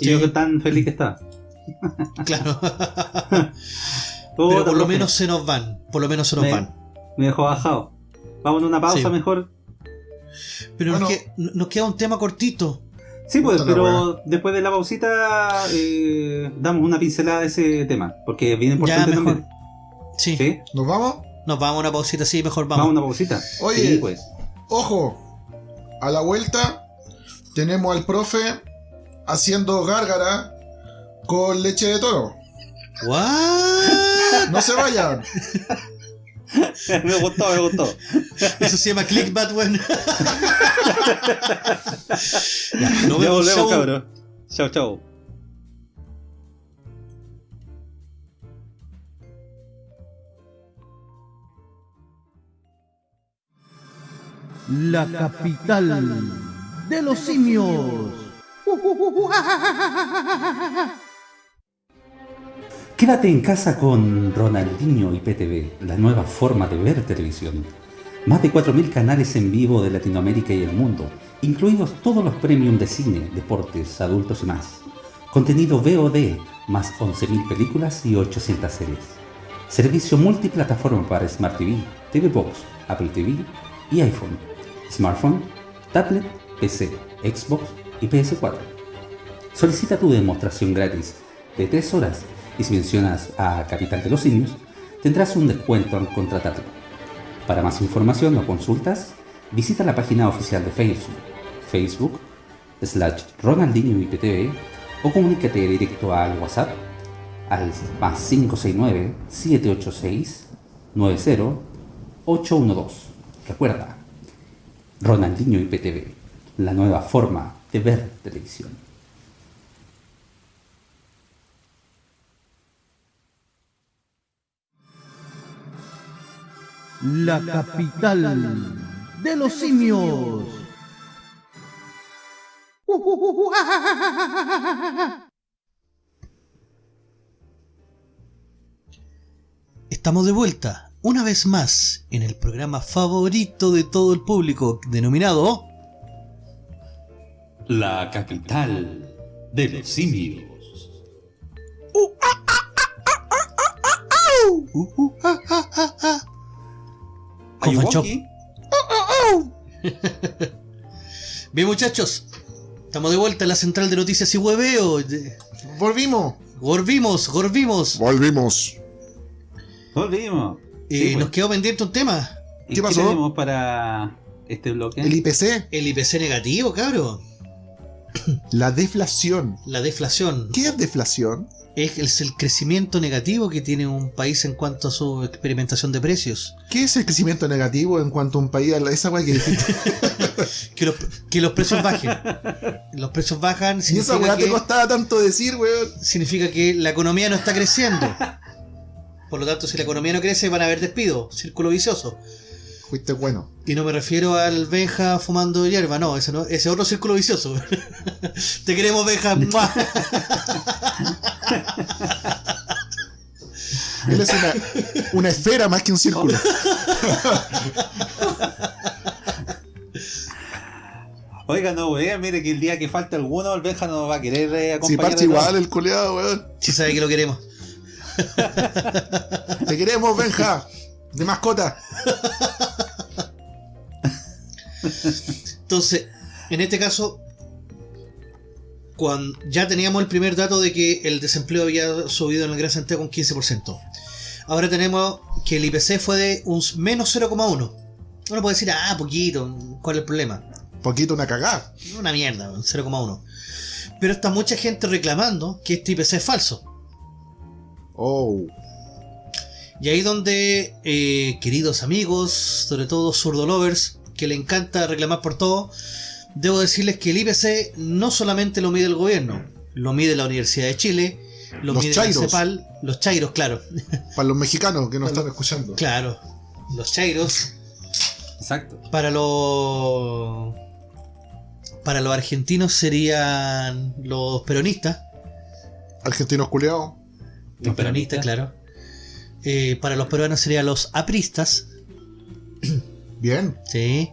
Y Sí. yo que tan feliz que está. *laughs* Claro. *laughs* Pero por lo profe, menos se nos van, por lo menos se nos Me- van. Me dejó bajado. Vamos a una pausa Sí. mejor. Pero nos, Bueno. que- nos queda un tema cortito. Sí, pues, Puta pero después de la pausita eh, damos una pincelada de ese tema. Porque es bien importante mejor. también. Sí, ¿Sí? ¿Nos vamos? nos vamos a una pausita, sí, mejor Vamos a vamos. una pausita. Oye. Sí, pues. Ojo, a la vuelta tenemos al profe haciendo gárgara con leche de toro. ¿What? No se vayan. *laughs* me gustó, me gustó. Eso se llama clickbait, nos ya vemos, volvemos, chau. cabros. Chao, chao. La capital de los simios. Quédate en casa con Ronaldinho y PTV, la nueva forma de ver televisión. Más de 4.000 canales en vivo de Latinoamérica y el mundo, incluidos todos los premium de cine, deportes, adultos y más. Contenido VOD, más 11.000 películas y 800 series. Servicio multiplataforma para Smart TV, TV Box, Apple TV y iPhone, smartphone, tablet, PC, Xbox y PS4. Solicita tu demostración gratis de 3 horas y si mencionas a Capital de los Simios, tendrás un descuento al contratarlo. Para más información o consultas, visita la página oficial de Facebook, Facebook, slash Ronaldinho IPTV o comunícate directo al WhatsApp al más 569-786-90-812. Recuerda, Ronaldinho IPTV, la nueva forma de ver televisión. La capital de los simios. Estamos de vuelta, una vez más, en el programa favorito de todo el público, denominado La capital de los simios. Bien muchachos, estamos de vuelta en la central de noticias y hueveo. Volvimos. Volvimos, volvimos. Volvimos. Volvimos. Y Sí, pues. nos quedó pendiente un tema, ¿Y ¿Qué pasó? tenemos para este bloque? El IPC, el IPC negativo, cabro. La deflación. La deflación. ¿Qué es deflación? Es el, es el crecimiento negativo que tiene un país en cuanto a su experimentación de precios. ¿Qué es el crecimiento negativo en cuanto a un país? Esa weá que dijiste. *laughs* Que los, que los precios bajen. Los precios bajan Y esa weá te costaba tanto decir, weón. significa que la economía no está creciendo. Por lo tanto, si la economía no crece, van a haber despidos. Círculo vicioso. Fuiste bueno. Y no me refiero al Benja fumando hierba, no, ese no, ese es otro círculo vicioso. *laughs* Te queremos, Benja. *laughs* Él es una, una esfera más que un círculo. *laughs* Oiga, no, weón, mire que el día que falta alguno, el Benja no va a querer eh, Si acompañar. de nuevo. igual el coleado, weón. Si sabe que lo queremos. Te queremos, Benja. De mascota. Entonces, en este caso, cuando ya teníamos el primer dato de que el desempleo había subido en el Gran Santiago un 15%. Ahora tenemos que el IPC fue de un menos 0,1. Uno puede decir, ah, poquito, ¿cuál es el problema? Poquito una cagada. Una mierda, un 0,1. Pero está mucha gente reclamando que este IPC es falso. Oh. Y ahí donde, eh, queridos amigos, sobre todo zurdo lovers, que le encanta reclamar por todo, debo decirles que el IPC no solamente lo mide el gobierno, lo mide la Universidad de Chile, lo Los mide chairos. la CEPAL, los chairos, claro, *laughs* Para los mexicanos que nos están escuchando. claro, los chairos, Exacto. para los para los argentinos serían los peronistas, Argentinos culiados. los peronistas, claro. Eh, para los peruanos serían los apristas, *clears throat* Bien. sí.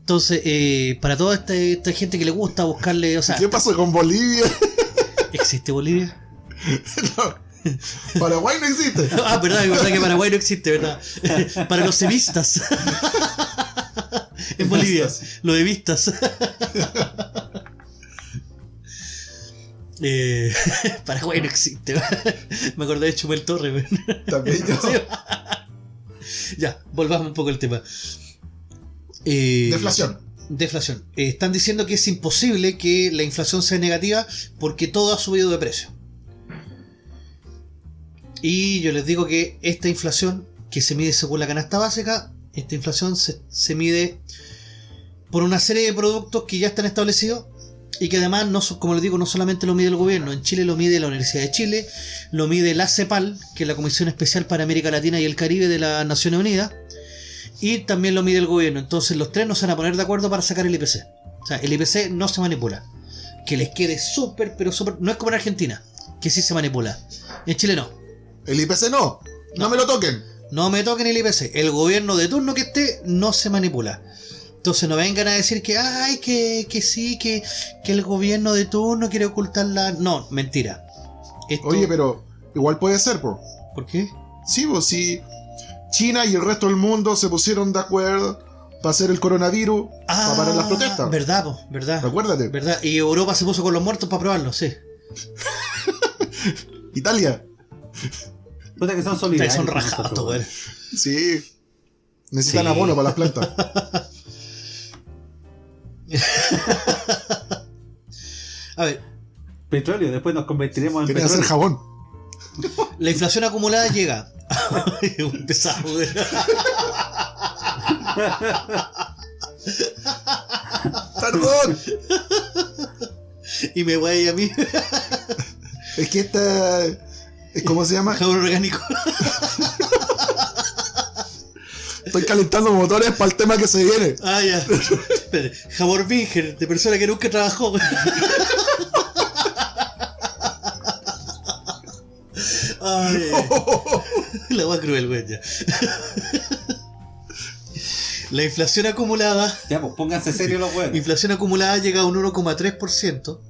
Entonces, eh, para toda esta, esta gente que le gusta buscarle, o sea, ¿Qué pasó con Bolivia? ¿existe Bolivia? *laughs* Paraguay no existe. *laughs* Ah, verdad, es verdad que Paraguay no existe, ¿verdad? *laughs* Para los sevistas. En Bolivia, lo de vistas. Eh, *laughs* Paraguay no existe. Me acordé de Chumel Torre. También yo. Ya, volvamos un poco al tema. Eh, Deflación. Deflación. Eh, están diciendo que es imposible que la inflación sea negativa porque todo ha subido de precio. Y yo les digo que esta inflación, que se mide según la canasta básica, esta inflación se, se mide por una serie de productos que ya están establecidos y que además, no, como les digo, no solamente lo mide el gobierno, en Chile lo mide la Universidad de Chile, lo mide la CEPAL, que es la Comisión Especial para América Latina y el Caribe de las Naciones Unidas, y también lo mide el gobierno. Entonces los tres no se van a poner de acuerdo para sacar el IPC. O sea, el IPC no se manipula. Que les quede súper, pero súper... No es como en Argentina, que sí se manipula. En Chile no. El IPC no. No, No. me lo toquen. No me toquen el IPC. El gobierno de turno que esté no se manipula. Entonces no vengan a decir que, ay, que, que sí, que, que el gobierno de turno quiere ocultar la... No, mentira. Esto- Oye, pero igual puede ser, po. ¿Por qué? Sí, pues si China y el resto del mundo se pusieron de acuerdo para hacer el coronavirus, para parar las protestas. Ah, Verdad, po, verdad. Acuérdate. Verdad. Y Europa se puso con los muertos para probarlo, sí. *laughs* Italia. Puta que son solidarios. Son nosotros, weón. Sí. Necesitan Sí. abono para las plantas. *laughs* *laughs* A ver, Petróleo, después nos convertiremos en Quieren hacer petróleo. jabón. *laughs* la inflación acumulada llega. *laughs* Un pesado. Perdón. Y me voy a mí. Es que esta. es ¿Cómo se llama? Jabón orgánico. Estoy calentando motores para el tema que se viene. Ah, ya. Espere, Jabón virgen, de persona que nunca trabajó. Ay. *laughs* La más cruel, güey. ya. La inflación acumulada Ya, pues pónganse serios los huevos. Inflación acumulada llega a un 1,3%, o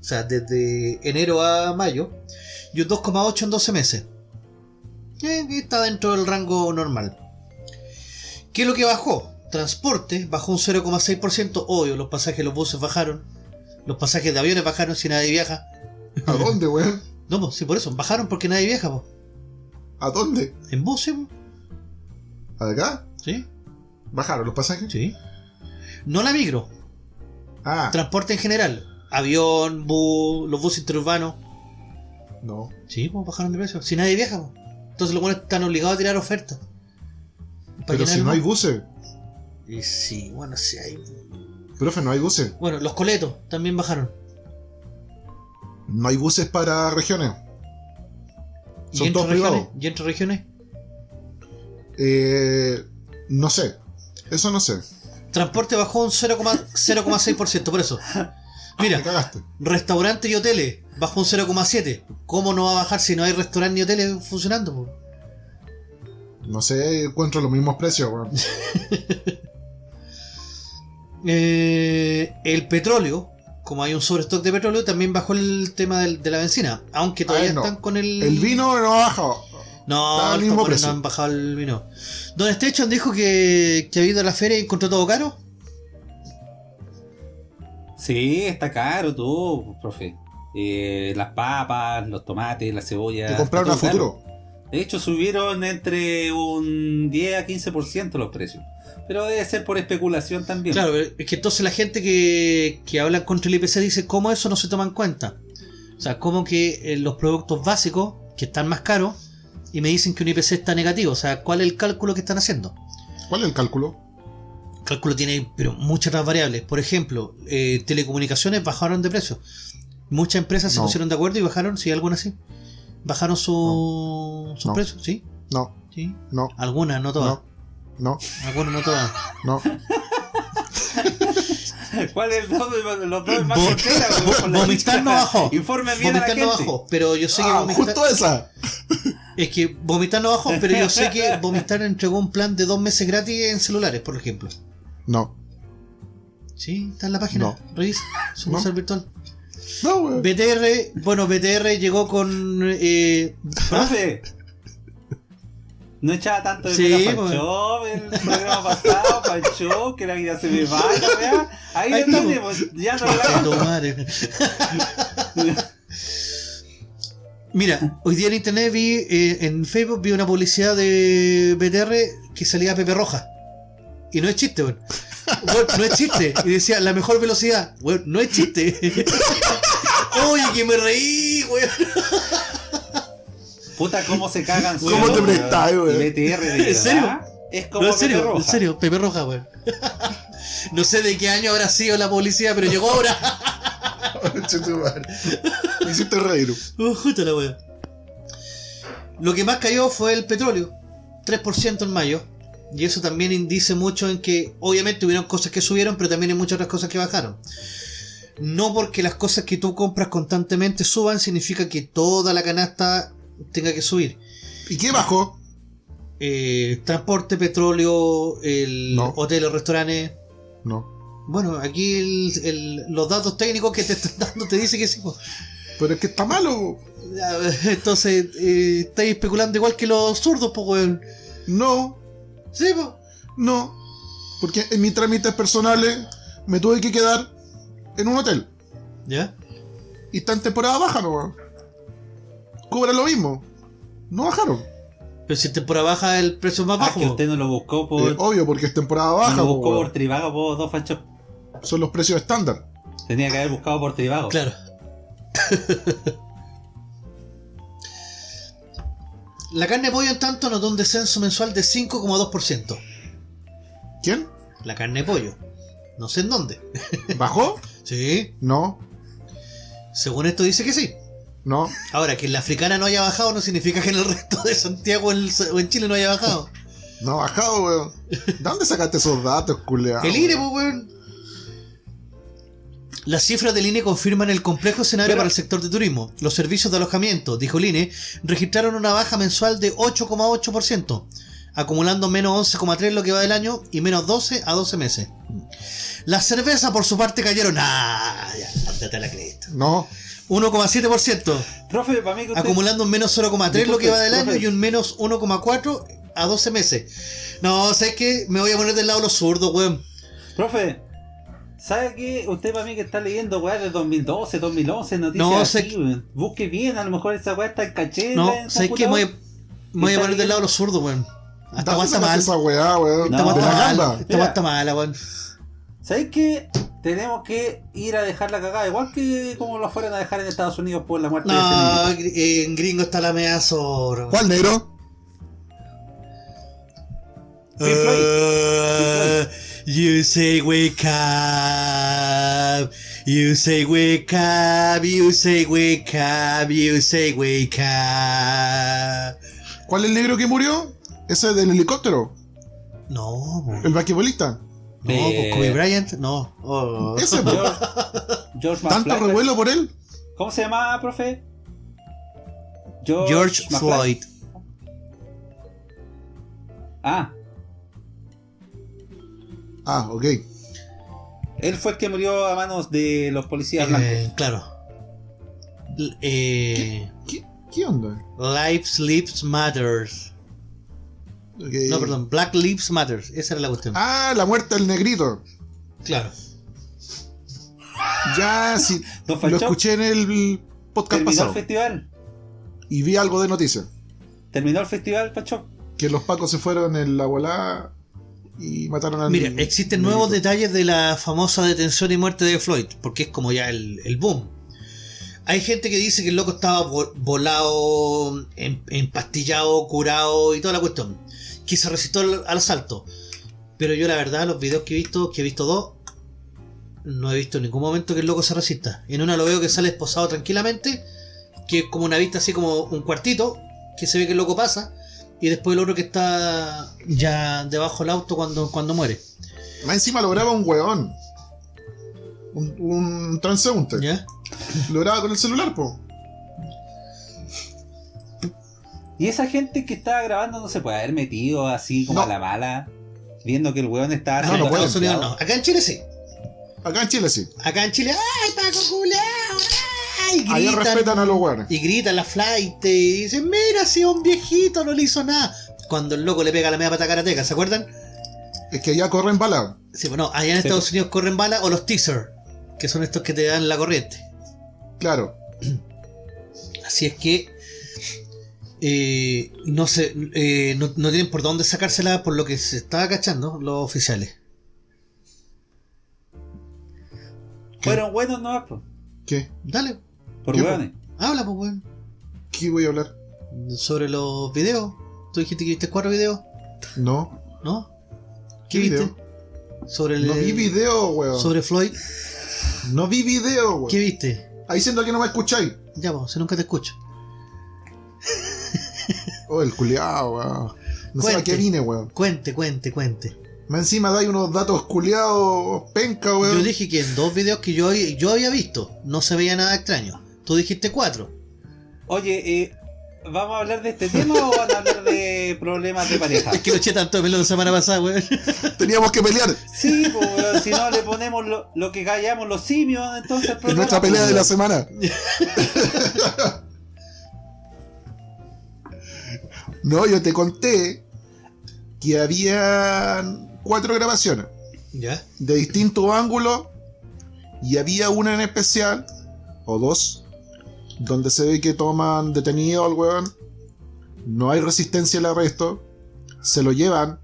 sea, desde enero a mayo, y un 2,8% en 12 meses. Eh, está dentro del rango normal. ¿Qué es lo que bajó? Transporte bajó un 0,6%, obvio, los pasajes de los buses bajaron, los pasajes de aviones bajaron si nadie viaja. *laughs* ¿A dónde, weón? No, pues sí, por eso, bajaron porque nadie viaja. ¿A dónde? En buses, po. ¿Acá? ¿sí? ¿Bajaron los pasajes? Sí. No la micro, Ah, transporte en general. Avión, bus, los buses interurbanos. no. Sí, pues bajaron de precio. Si nadie viaja, pues. Entonces los buenos están obligados a tirar ofertas. Pero si no hay buses. Y sí, bueno, sí hay. Profe, no hay buses. Bueno, los coletos también bajaron. No hay buses para regiones. ¿Y Son entre todos regiones? privados. ¿Y entre regiones? Eh, no sé. Eso no sé. Transporte bajó un 0,- 0,6%, por eso. Mira, restaurantes y hoteles bajó un 0,7%. ¿Cómo no va a bajar si no hay restaurantes ni hoteles funcionando? No sé, encuentro los mismos precios, weón. *laughs* Eh, el petróleo, como hay un sobrestock de petróleo, también bajó el tema del- de la benzina. Aunque todavía Ay, no. están con el. El vino no ha bajado. No, los mismo precio. no han bajado el vino. Don Station dijo que, que ha ido a la feria y encontró todo caro. Sí, está caro todo, profe. Eh, las papas, los tomates, la cebolla. Que compraron a futuro. De hecho, subieron entre un 10 a 15% los precios. Pero debe ser por especulación también. Claro, pero es que entonces la gente que, que habla contra el IPC dice cómo eso no se toma en cuenta. O sea, cómo que eh, los productos básicos, que están más caros, y me dicen que un IPC está negativo. O sea, ¿cuál es el cálculo que están haciendo? ¿Cuál es el cálculo? El cálculo tiene pero muchas otras variables. Por ejemplo, eh, telecomunicaciones bajaron de precio. Muchas empresas se pusieron de acuerdo y bajaron, sí, algunas sí. Bajaron su, sus No. precios, sí, No, sí. no, Algunas, no todas. no, no, Algunas, no todas. no. *laughs* ¿Cuál es el dos de los dos más Vomitar no bajó. Informe bien a la Vomitar gente. no bajó, pero yo sé que Ah, vomitar. justo esa. Es que vomitar no bajó, pero yo sé que vomitar entregó un plan de dos meses gratis en celulares, por ejemplo. No, Sí, está en la página. No. Revisa, su No. virtual. No, weón. BTR, bueno, BTR llegó con. Eh, Profe. No echaba tanto de Sí, menos pues. Pancho el programa pasado, Pancho, que la vida se me va, la weá. Ahí lo tenemos, ya no lo. Mira, hoy día en internet vi, eh, en Facebook vi una publicidad de BTR que salía Pepe Roja. Y no es chiste, weón. Weón, no es chiste. Y decía, la mejor velocidad. Weón, no es chiste. *laughs* Oye, que me reí, weón. Puta, cómo se cagan ¿Cómo te weón. prestas, weón? Y BTR de ¿En serio? verdad Es como No, en Pepe serio, Roja. en serio, Pepe Roja, weón. No sé de qué año habrá sido la publicidad, pero llegó ahora. Concha tu madre. Me hiciste reír. Oh, justo la wea. Lo que más cayó fue el petróleo, 3% en mayo. Y eso también indice mucho en que obviamente hubieron cosas que subieron, pero también hay muchas otras cosas que bajaron. No porque las cosas que tú compras constantemente suban, significa que toda la canasta tenga que subir. ¿Y qué bajó? Eh, transporte, petróleo, el No. hoteles, restaurantes. No. Bueno, aquí el- el- los datos técnicos que te están dando te dice que sí. Pero es que está malo. Entonces, eh, estáis especulando igual que los zurdos, pues, weón. No, Sí, pues. no. Porque en mis trámites personales me tuve que quedar en un hotel. ¿Ya? Y está en temporada baja, ¿no? Cobra lo mismo. No bajaron. Pero si en temporada baja el precio es más Ah, bajo. que po. usted no lo buscó por. Eh, obvio, porque es temporada baja. no lo buscó por Trivago, por dos fachos. Son los precios estándar. Tenía que haber buscado por Trivago. Claro. *laughs* La carne de pollo, en tanto, notó un descenso mensual de 5,2%. ¿Quién? La carne de pollo. No sé en dónde. ¿Bajó? *laughs* Sí. No, Según esto dice que sí. no. Ahora, que en la africana no haya bajado no significa que en el resto de Santiago o en- Chile no haya bajado. *laughs* No ha bajado, weón. ¿De dónde sacaste esos datos, culeado? El INE, pues, weón. Las cifras del INE confirman el complejo escenario Pero- para el sector de turismo. Los servicios de alojamiento, dijo el INE, registraron una baja mensual de 8,8%, acumulando menos 11,3% lo que va del año y menos 12 a 12 meses. Las cervezas, por su parte, cayeron. ¡Ah! Ya, la cresta. No, 1,7%, Profe, para mí que usted. acumulando un menos 0,3% lo que va del año Disculpe, y un menos 1,4% a 12 meses. No, ¿sabes qué? Me voy a poner del lado de los zurdos, weón. Profe, ¿sabe qué? Usted para mí que está leyendo weá de 2012, 2011, noticias No, así, sé- weón. Busque bien, a lo mejor esa weá está en caché. No, en ¿sabes qué? Me voy, a- me voy a poner del lado de los zurdos, weón. Hasta ¿dónde está sacaste mal. esa weá, weón? Esta Esta weá ¿De está la mal. gamba? Esta está mala, weón. ¿Sabes qué? Tenemos que ir a dejar la cagada, igual que como lo fueran a dejar en Estados Unidos por la muerte de No, ese niño. gr- en gringo está la media weón. ¿Cuál negro? Floyd. Uh, you say wake up. You say wake up. You say wake up. You say wake up. ¿Cuál es el negro que murió? Ese del helicóptero. No. El basquetbolista. no, Eh, Kobe Bryant, no. Oh. Ese. George, George ¿Tanto revuelo por él? ¿Cómo se llama, profe? George. Floyd. Ah, Ah, ok. él fue el que murió a manos de los policías blancos. Eh, claro. L- eh, ¿Qué, qué onda? Lives Lives Matters. No, perdón, Black Lives Matters. Esa era la cuestión. Ah, la muerte del negrito. Claro. Ya, sí. *laughs* Lo escuché en el podcast terminó el pasado. festival. Y vi algo de noticias. Terminó el festival, Pacho. Que los pacos se fueron en la volada y mataron al Mira, existen negrito. nuevos detalles de la famosa detención y muerte de Floyd, porque es como ya el, el boom. Hay gente que dice que el loco estaba vo- volado, em- empastillado, curado y toda la cuestión. Que se resistió al, al asalto. Pero yo la verdad, los videos que he visto, que he visto dos, No he visto en ningún momento que el loco se resista. En una lo veo que sale esposado tranquilamente, que es como una vista así como un cuartito, que se ve que el loco pasa, y después el otro que está ya debajo del auto cuando, cuando muere. Más encima lo graba un weón. Un, un transeúnte. ¿Ya? Lo graba con el celular, po. Y esa gente que estaba grabando no se puede haber metido así como No. a la mala, viendo que el weón estaba No, haciendo no, puede, Estados Unidos no. Acá en Chile sí. Acá en Chile sí. Acá en Chile, ¡ay, Paco culeado! ¡Ay! Allá gritan. respetan a los weones. Y gritan la flight y dicen, mira, si un viejito, no le hizo nada. Cuando el loco le pega la media pata karateca, ¿se acuerdan? Es que allá corren bala. Sí, bueno, allá en Sí, Estados. Unidos corren balas o los teaser, que son estos que te dan la corriente. Claro. Así es que eh, no sé, eh, no, no tienen por dónde sacársela por lo que se estaba cachando los oficiales. Fueron buenos no, po, ¿Qué? Dale, por ¿Qué, po? weones. habla pues weón. ¿Qué voy a hablar? Sobre los videos. Tú dijiste que viste cuatro videos, No. ¿no? ¿Qué, ¿Qué viste? video? Sobre el No vi video, weón. sobre Floyd. No vi video, weón. ¿Qué viste? Ahí siento que no me escucháis. Ya, pues, si nunca te escucho. Oh, el culiao, weón. No sé a qué vine, weón. Cuente, cuente, cuente. Más encima dais unos datos culiados penca, weón. Yo dije que en dos videos que yo, yo había visto no se veía nada extraño. Tú dijiste cuatro. Oye, eh, ¿vamos a hablar de este tema o van a hablar de problemas de pareja? Es que lo eché tanto de pelo la semana pasada, weón. *laughs* Teníamos que pelear Sí, pues weón, si no le ponemos lo, lo que callamos los simios, entonces el en nuestra pelea de la semana. *laughs* No, yo te conté que había cuatro grabaciones ¿Ya? de distintos ángulos y había una en especial, o dos, donde se ve que toman detenido al weón, no hay resistencia al arresto, se lo llevan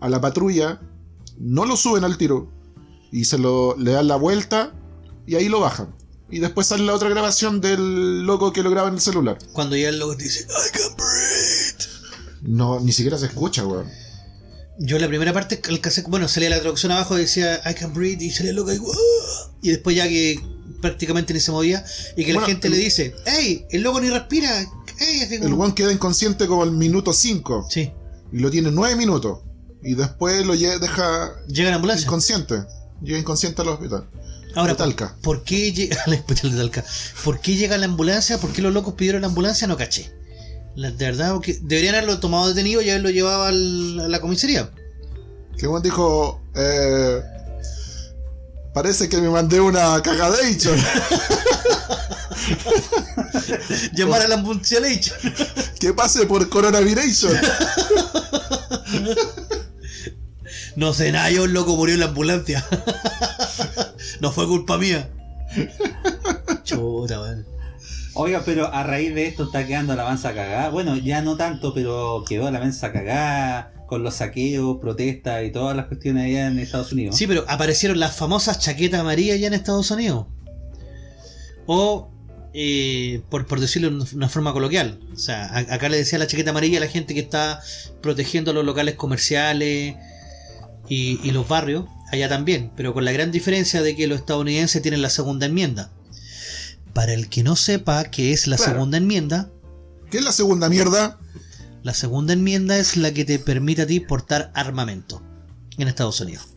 a la patrulla, no lo suben al tiro y se lo le dan la vuelta y ahí lo bajan. Y después sale la otra grabación del loco que lo graba en el celular. Cuando ya el loco dice, I can breathe. No, ni siquiera se escucha, weón. Yo la primera parte, cassette, bueno, salía la traducción abajo y decía I can breathe y salía el loco y, y después ya que prácticamente ni se movía y que la gente el- le dice, hey, el loco ni respira. Como- El weón queda inconsciente como el minuto 5 Sí, y lo tiene 9 minutos. Y después lo lle- deja llega la ambulancia. inconsciente. Llega inconsciente al hospital. Ahora, de Talca. ¿por qué llega *laughs* al hospital de Talca? ¿Por qué llega la ambulancia? ¿Por qué los locos pidieron la ambulancia? No caché. La- de verdad, porque deberían haberlo tomado detenido y haberlo llevado al- a la comisaría. Que weón dijo, eh, parece que me mandé una cagadation. *laughs* Llamar a la dicho. *laughs* que pase por coronavirus. *laughs* No sé nada, yo el loco murió en la ambulancia. no fue culpa mía. Chuta, weón. Oiga, pero a raíz de esto está quedando la mansa cagada. Bueno, ya no tanto, pero quedó la mansa cagada con los saqueos, protestas y todas las cuestiones allá en Estados Unidos. Sí, pero aparecieron las famosas chaquetas amarillas ya en Estados Unidos. O, eh, por, por decirlo de una forma coloquial, o sea, acá le decía la chaqueta amarilla a la gente que está protegiendo los locales comerciales y, y los barrios, allá también, pero con la gran diferencia de que los estadounidenses tienen la segunda enmienda. Para el que no sepa qué es la Claro. segunda enmienda, ¿Qué es la segunda mierda? la segunda enmienda es la que te permite a ti portar armamento en Estados Unidos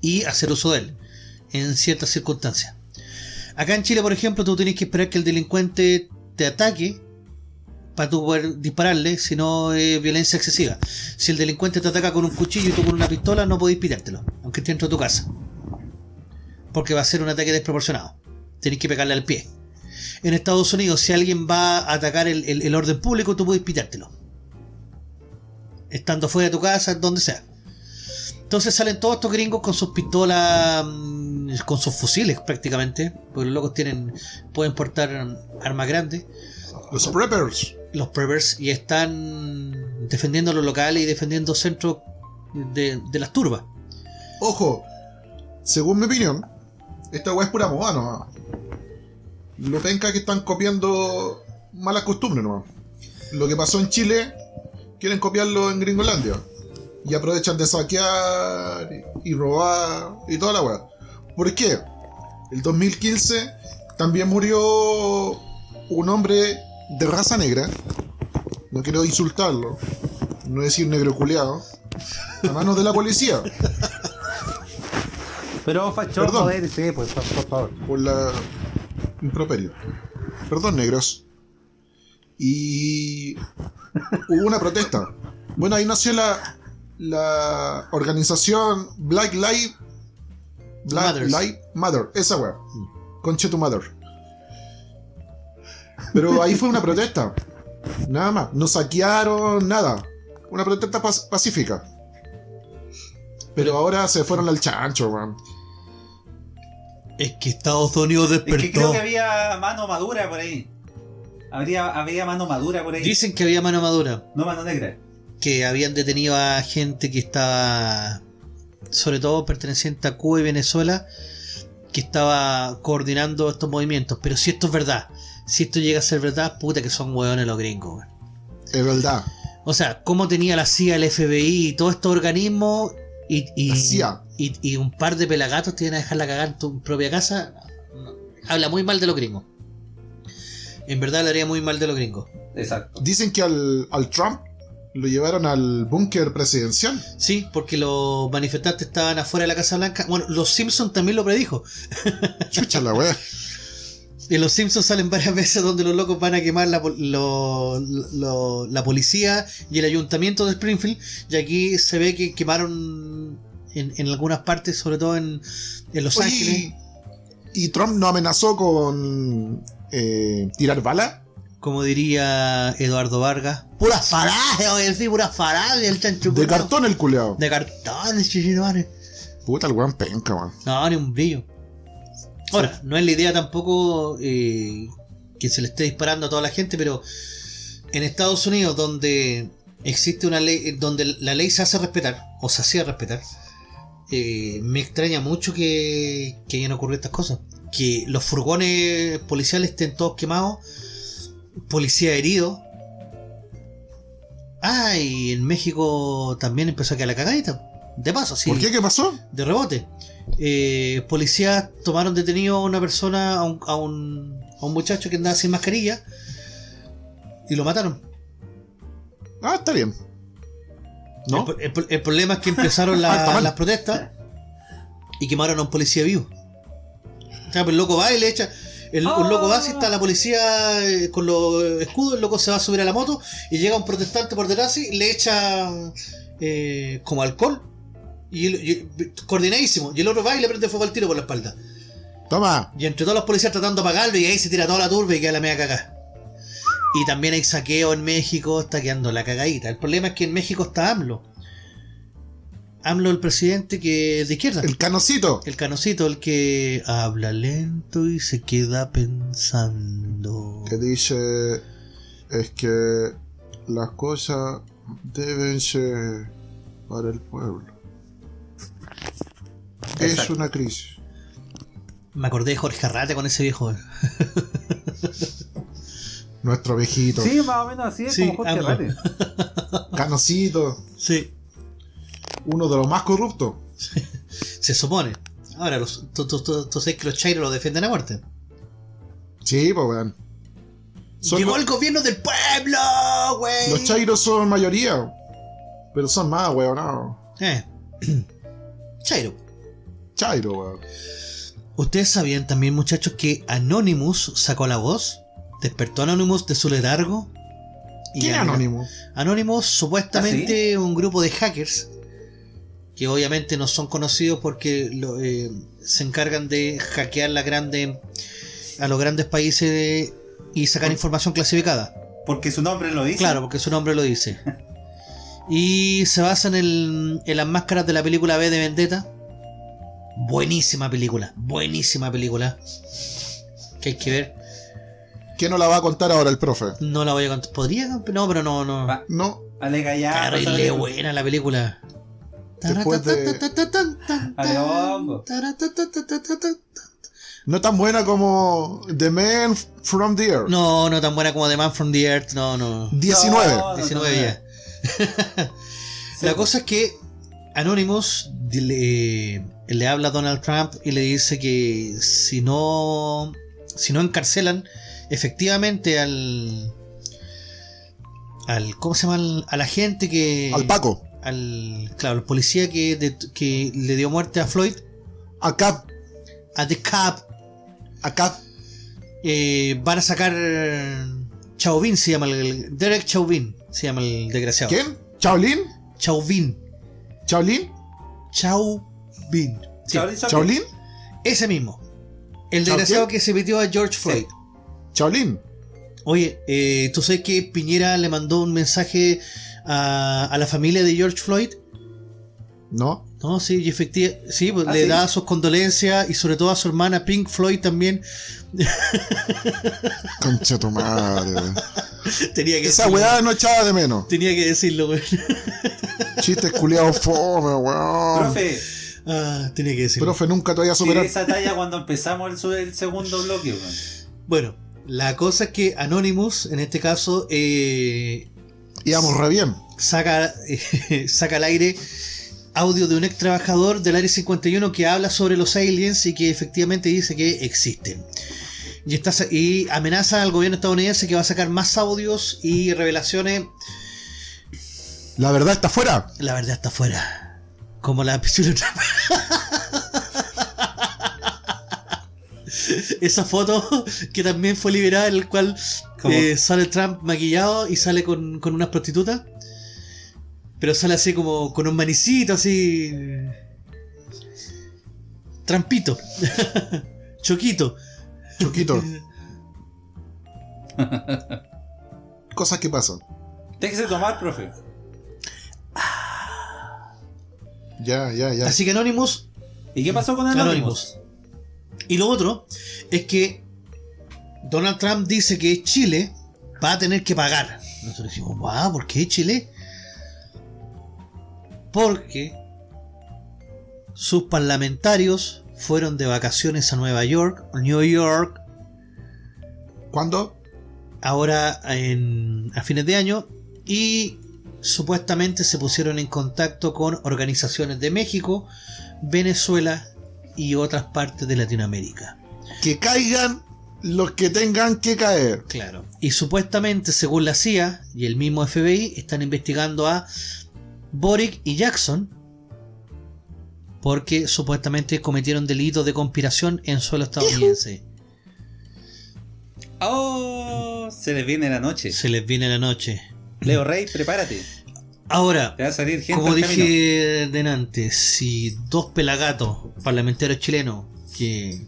y hacer uso de él en ciertas circunstancias. Acá en Chile, por ejemplo, tú tienes que esperar que el delincuente te ataque para tú poder dispararle, si no es violencia excesiva. Si el delincuente te ataca con un cuchillo y tú con una pistola, no podés pitártelo, aunque esté dentro de tu casa. Porque va a ser un ataque desproporcionado. Tenés que pegarle al pie. En Estados Unidos, si alguien va a atacar el, el- el orden público, tú puedes pitártelo. Estando fuera de tu casa, donde sea. Entonces salen todos estos gringos con sus pistolas, mm, con sus fusiles prácticamente, porque los locos tienen, pueden portar armas grandes, Los preppers. los preppers, y están defendiendo los locales y defendiendo centros de, de las turbas. Ojo, según mi opinión, esta weá es pura moda nomás. Lo penca que están copiando malas costumbres nomás. Lo que pasó en Chile, quieren copiarlo en Gringolandia. Y aprovechan de saquear y robar y toda la weá. ¿Por qué? El 2015 también murió un hombre de raza negra. No quiero insultarlo. No decir negro culeado. A manos de la policía. Pero fachón, Perdón. joder, sí, pues, por, por favor. Por la improperio. Perdón, negros. Y hubo una protesta. Bueno, ahí nació la, la organización Black Lives Black. Lives Matter. Esa weá. Conche tu mother. Pero ahí fue una protesta. Nada más. No saquearon nada. Una protesta pacífica. Pero ahora se fueron al chancho, weón. Es que Estados Unidos Es que creo despertó. que había mano madura por ahí. Habría, había mano madura por ahí. Dicen que había mano madura. No mano negra. Que habían detenido a gente que estaba, sobre todo perteneciente a Cuba y Venezuela, que estaba coordinando estos movimientos. Pero si esto es verdad, si esto llega a ser verdad, puta que son hueones los gringos. weón. Es verdad. O sea, cómo tenía la CIA, el FBI y todos estos organismos y, y, y, y un par de pelagatos te iban a dejar la cagada en tu propia casa. habla muy mal de los gringos. En verdad hablaría muy mal de los gringos. Exacto. Dicen que al, al Trump lo llevaron al búnker presidencial. Sí, porque los manifestantes estaban afuera de la Casa Blanca. Bueno, los Simpsons también lo predijo. Chucha la weá. *laughs* En los Simpsons salen varias *laughs* veces donde los locos van a quemar la, pol- lo- lo- la policía y el ayuntamiento de Springfield. Y aquí se ve que quemaron en, en algunas partes, sobre todo en, en Los Oye, Ángeles. y, y Trump no amenazó con eh, tirar bala. Como diría Eduardo Vargas. Puras farajes, oye, sí, puras farajes, el chancho. De cartón el culeado. De cartón, chichinones. Puta, el weón penca, weón. No, ni un brillo. Ahora, no es la idea tampoco eh, que se le esté disparando a toda la gente, pero en Estados Unidos, donde existe una ley, donde la ley se hace respetar, o se hacía respetar, eh, me extraña mucho que, que hayan ocurrido estas cosas. Que los furgones policiales estén todos quemados, policía herido. Ah, y en México también empezó a quedar la cagadita. De paso, sí ¿Por qué? ¿Qué pasó? de rebote. Eh, policías tomaron detenido a una persona, a un, a un, a un muchacho que andaba sin mascarilla y lo mataron. Ah, está bien. ¿No? El, el- el problema es que empezaron *laughs* la- Ah, las protestas y quemaron a un policía vivo. O sea, pues el loco va y le echa. El, Un loco va, si está la policía eh, con los escudos, el loco se va a subir a la moto y llega un protestante por detrás y le echa eh, como alcohol. Y, el- y- coordinadísimo. Y el otro va y le prende fuego al tiro por la espalda. Toma. Y entre todos los policías tratando de apagarlo y ahí se tira toda la turba y queda la media cagada. Y también hay saqueo en México, está quedando la cagadita. El problema es que en México está AMLO. AMLO el presidente que es de izquierda. El canocito. El canocito, el que habla lento y se queda pensando. Que dice es que las cosas deben ser para el pueblo. Es Exacto. una crisis. Me acordé de Jorge Arrate con ese viejo. *laughs* Nuestro viejito. Sí, más o menos así es Sí, como Jorge ambos. Rate. *laughs* Canocito. Sí, Uno de los más corruptos. se supone. Ahora, los, tú, tú- tú- tú sabes que los chairos lo defienden a muerte. Sí, pues weón. Llegó el gobierno del pueblo, güey. Los chairos son mayoría. Pero son más, weón. No. Eh. *clears throat* Chairo. Chairo, weón. ¿Ustedes sabían también, muchachos, que Anonymous sacó la voz? ¿Despertó Anonymous de su letargo? Y ¿Quién es? Anonymous, ¿Ah, supuestamente un grupo de hackers que obviamente no son conocidos porque lo- eh, se encargan de hackear la grande, a los grandes países de- y sacar información clasificada. Porque su nombre lo dice. Claro, porque su nombre lo dice. *laughs* Y se basa en, el- en las máscaras de la película B de Vendetta. Buenísima película, buenísima película. Que hay que ver. ¿Quién nos la va a contar ahora el profe? No la voy a contar. ¿Podría? No, pero no, no. Va, No. alega ya. Buena la película. Después de- Adiós. No tan buena como The Man from the Earth. No, no tan buena como The Man from the Earth. No, no. 19. No, no, 19 no, ya. *laughs* La cosa es que Anonymous, dile- le habla a Donald Trump y le dice que si no, si no encarcelan efectivamente al, al ¿cómo se llama? Al, a la gente que, Al Paco. al, claro, el policía que, de- que le dio muerte a Floyd, A Cap. a The Cap, A Cap. eh, van a sacar Chauvin, se llama el, Derek Chauvin, se llama el desgraciado. ¿Quién? ¿Chaolin? Chauvin, ¿Chaolin? Chauvin. Sí, Chaolin Soccer. ¿Chaolin? ese mismo. El ¿Chao desgraciado que se metió a George Floyd. ¿Chaolin? Oye, eh, ¿tú sabes que Piñera le mandó un mensaje a, a la familia de George Floyd? ¿No? No, sí, y efectivamente, sí, pues, ¿Ah, le sí? da sus condolencias y sobre todo a su hermana Pink Floyd también. *laughs* Concha tu madre. weón. tenía que Esa decirlo. weá no echaba de menos. Tenía que decirlo, güey. Chistes culiados fome, weón. Profe, Ah, tenía que decirlo. Profe, nunca te voy a superar. esa talla cuando empezamos el, segundo bloque. Bueno, la cosa es que Anonymous, en este caso, eh, Íbamos re bien. saca, eh, *laughs* saca al aire audio de un ex trabajador del Área 51 que habla sobre los aliens y que efectivamente dice que existen. Y, está, y amenaza al gobierno estadounidense que va a sacar más audios y revelaciones. La verdad está fuera. La verdad está afuera. Como la pichula Trump. Esa foto que también fue liberada, en el cual eh, sale Trump maquillado y sale con, con unas prostitutas. Pero sale así como con un manicito, así. Trampito. *laughs* Choquito. Choquito. *laughs* Cosas que pasan. Déjese tomar, profe. Ya, ya, ya. Así que Anonymous ¿Y qué pasó con Anonymous. Anonymous? Y lo otro es que Donald Trump dice que Chile va a tener que pagar. Nosotros decimos, wow, ¿por qué Chile? Porque sus parlamentarios fueron de vacaciones a Nueva York, New York, ¿Cuándo? ahora en, a fines de año y supuestamente se pusieron en contacto con organizaciones de México, Venezuela y otras partes de Latinoamérica. Que caigan los que tengan que caer. Claro. Y supuestamente, según la CIA y el mismo FBI, están investigando a Boric y Jackson porque supuestamente cometieron delitos de conspiración en suelo estadounidense. Oh, se les viene la noche. Se les viene la noche. Leo Rey, prepárate. Ahora, Te va a salir gente como dije delante, si dos pelagatos parlamentarios chilenos que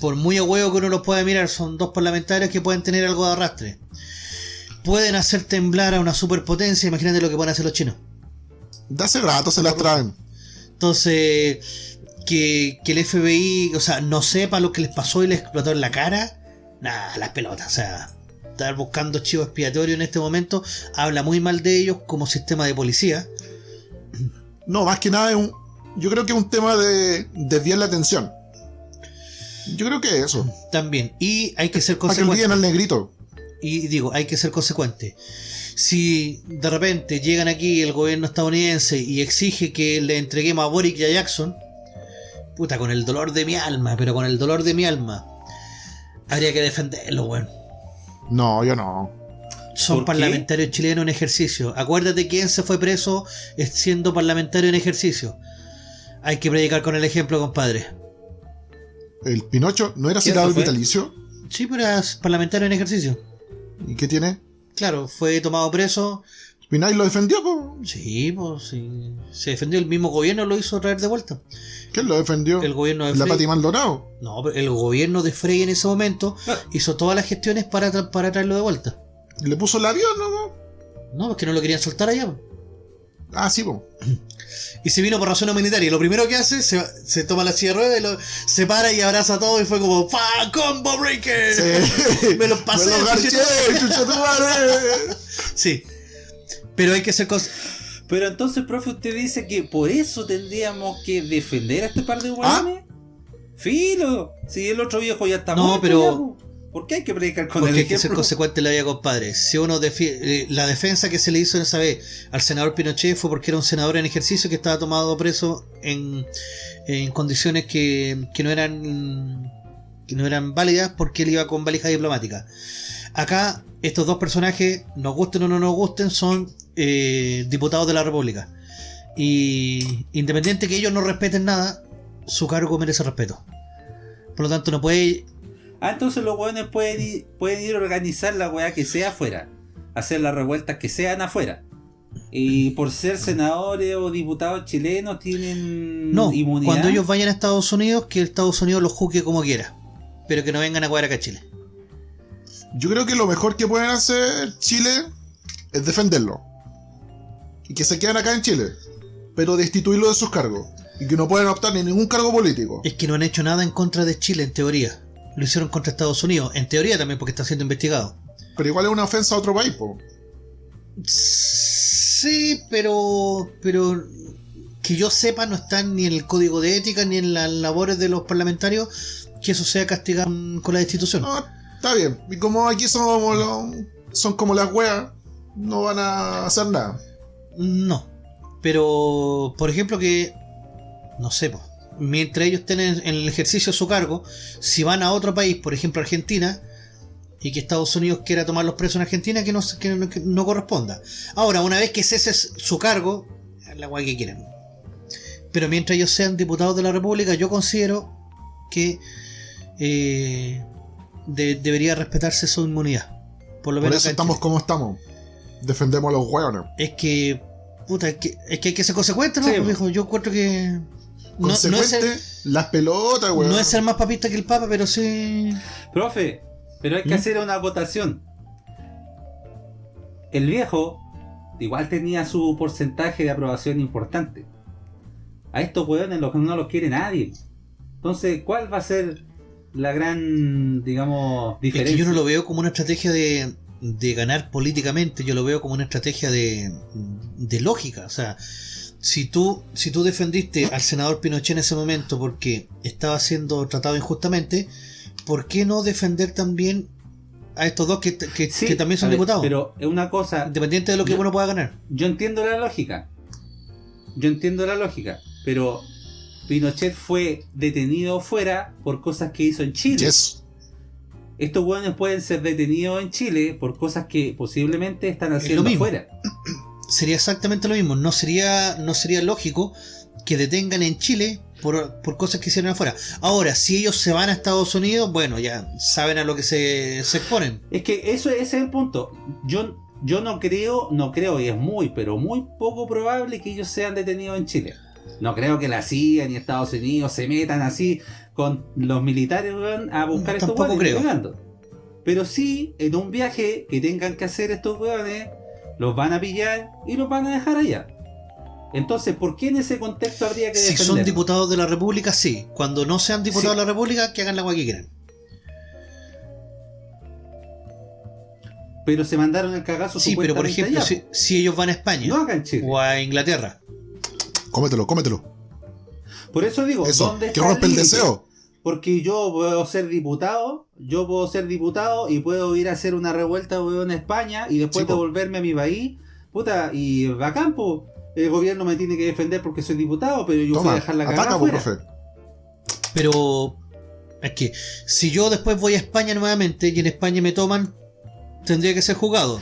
por muy a huevo que uno los pueda mirar, son dos parlamentarios que pueden tener algo de arrastre. Pueden hacer temblar a una superpotencia, imagínate lo que pueden hacer los chinos. De hace rato se las traen. Entonces, que, que el FBI, o sea, no sepa lo que les pasó y les explotó en la cara, nada, las pelotas, o sea, estar buscando chivo expiatorio en este momento habla muy mal de ellos como sistema de policía. No, más que nada es un. Yo creo que es un tema de desviar la atención. Yo creo que es eso. También, y hay que ser Para que consecuente. al negrito. Y digo, hay que ser consecuente. Si de repente llegan aquí el gobierno estadounidense y exige que le entreguemos a Boric y a Jackson, puta, con el dolor de mi alma, pero con el dolor de mi alma, habría que defenderlo, weón. No, yo no. Son parlamentarios chilenos en ejercicio. Acuérdate quién se fue preso es siendo parlamentario en ejercicio. Hay que predicar con el ejemplo, compadre. El Pinocho no era ¿Quién citado vitalicio. Sí, pero era parlamentario en ejercicio. ¿Y qué tiene? Claro, fue tomado preso. Pinay lo defendió, po. Sí, pues sí. Se defendió el mismo gobierno, lo hizo traer de vuelta. ¿Quién lo defendió? El gobierno de La Frey. Pati Maldonado. No, pero el gobierno de Frey en ese momento *laughs* hizo todas las gestiones para, tra- para traerlo de vuelta. Le puso el avión, ¿no? No, porque no lo querían soltar allá. Ah, sí, po. *clears throat* Y se vino por razones humanitarias. Lo primero que hace, se, se toma la silla de ruedas y lo, se para y abraza a todos y fue como ¡Pa! ¡Combo Breaker! Sí. *laughs* Me lo pasé, Me lo garché, chucha-. *laughs* Sí. Pero hay que ser cos- Pero entonces, profe, usted dice que por eso tendríamos que defender a este par de hueones. Filo, si el otro viejo ya está No, muerto pero- ya. ¿Por qué hay que predicar con Porque el hay que ser consecuente en la vida, compadre. Si uno defi- eh, la defensa que se le hizo en esa vez al senador Pinochet fue porque era un senador en ejercicio que estaba tomado preso en, en condiciones que, que no eran que no eran válidas porque él iba con valija diplomática. Acá estos dos personajes, nos gusten o no nos gusten, son eh, diputados de la República. Y independiente que ellos no respeten nada, su cargo merece respeto. Por lo tanto, no puede Ah, entonces los hueones pueden ir, pueden ir a organizar la weá que sea afuera. Hacer las revueltas que sean afuera. Y por ser senadores o diputados chilenos tienen No, inmunidad. cuando ellos vayan a Estados Unidos, que Estados Unidos los juzgue como quiera. Pero que no vengan a jugar acá a Chile. Yo creo que lo mejor que pueden hacer Chile es defenderlo. Y que se queden acá en Chile. Pero destituirlo de sus cargos. Y que no pueden optar ni ningún cargo político. Es que no han hecho nada en contra de Chile, en teoría. Lo hicieron contra Estados Unidos. En teoría también, porque está siendo investigado. Pero igual es una ofensa a otro país, po. Sí, pero. Pero. Que yo sepa, no están ni en el código de ética ni en las labores de los parlamentarios que eso sea castigado con con la destitución. No, está bien. Y como aquí somos los- son como las weas, no van a hacer nada. No. Pero, por ejemplo, que. No sé, po, mientras ellos estén en, el ejercicio de su cargo, si van a otro país, por ejemplo Argentina, y que Estados Unidos quiera tomar los presos en Argentina, que no, que no, que no corresponda. Ahora, una vez que cese su cargo, la guay que quieran. Pero mientras ellos sean diputados de la República, yo considero que eh, de- debería respetarse su inmunidad. Por lo Por menos eso estamos Chile. como estamos. Defendemos a los weones. Es que. Puta, es que, es que hay que ser consecuente, ¿no? Sí, Pues, yo encuentro que. No, no es, Consecuente, ser, las pelotas, weón. no es ser más papista que el Papa, pero sí. Profe, pero hay que ¿Mm? hacer una votación. El viejo igual tenía su porcentaje de aprobación importante. A estos hueones los- no los quiere nadie. Entonces, ¿cuál va a ser la gran, digamos, Es diferencia? que yo no lo veo como una estrategia de, de ganar políticamente, yo lo veo como una estrategia de, de lógica. O sea, si tú, si tú defendiste al senador Pinochet en ese momento porque estaba siendo tratado injustamente, ¿por qué no defender también a estos dos que, que- Sí, que también son ver, diputados? Pero es una cosa, Independiente de lo que Yo- uno pueda ganar. yo entiendo la lógica. Yo entiendo la lógica, pero Pinochet fue detenido fuera por cosas que hizo en Chile. Yes. Estos hueones pueden ser detenidos en Chile por cosas que posiblemente están haciendo mismo. afuera. *clears throat* sería exactamente lo mismo. No sería, no sería lógico que detengan en Chile por, por cosas que hicieron afuera. Ahora, si ellos se van a Estados Unidos, bueno, ya saben a lo que se, se exponen. Es que eso ese es el punto. Yo, yo no creo, no creo, y es muy, pero muy poco probable que ellos sean detenidos en Chile. No creo que la CIA ni Estados Unidos se metan así con los militares weón, a buscar estos hueones. creo. ni cagando. Pero sí, en un viaje que tengan que hacer estos hueones, los van a pillar y los van a dejar allá. Entonces, ¿por qué en ese contexto habría que Si son diputados de la República, sí. Cuando no sean diputados Sí. de la República, que hagan la agua que quieran. Pero se mandaron el cagazo Sí, pero por ejemplo, si, si ellos van a. España no o a Inglaterra, Cómetelo, cómetelo. Por eso digo, Eso, ¿dónde que está rompe el deseo. Porque yo puedo ser diputado, yo puedo ser diputado y puedo ir a hacer una revuelta en España y después Sí, po. devolverme a mi país. Puta, y bacán, po. El gobierno me tiene que defender porque soy diputado, pero yo voy a dejar la cagada ataca, profe. pero es que si yo después voy a España nuevamente y en España me toman, tendría que ser juzgado.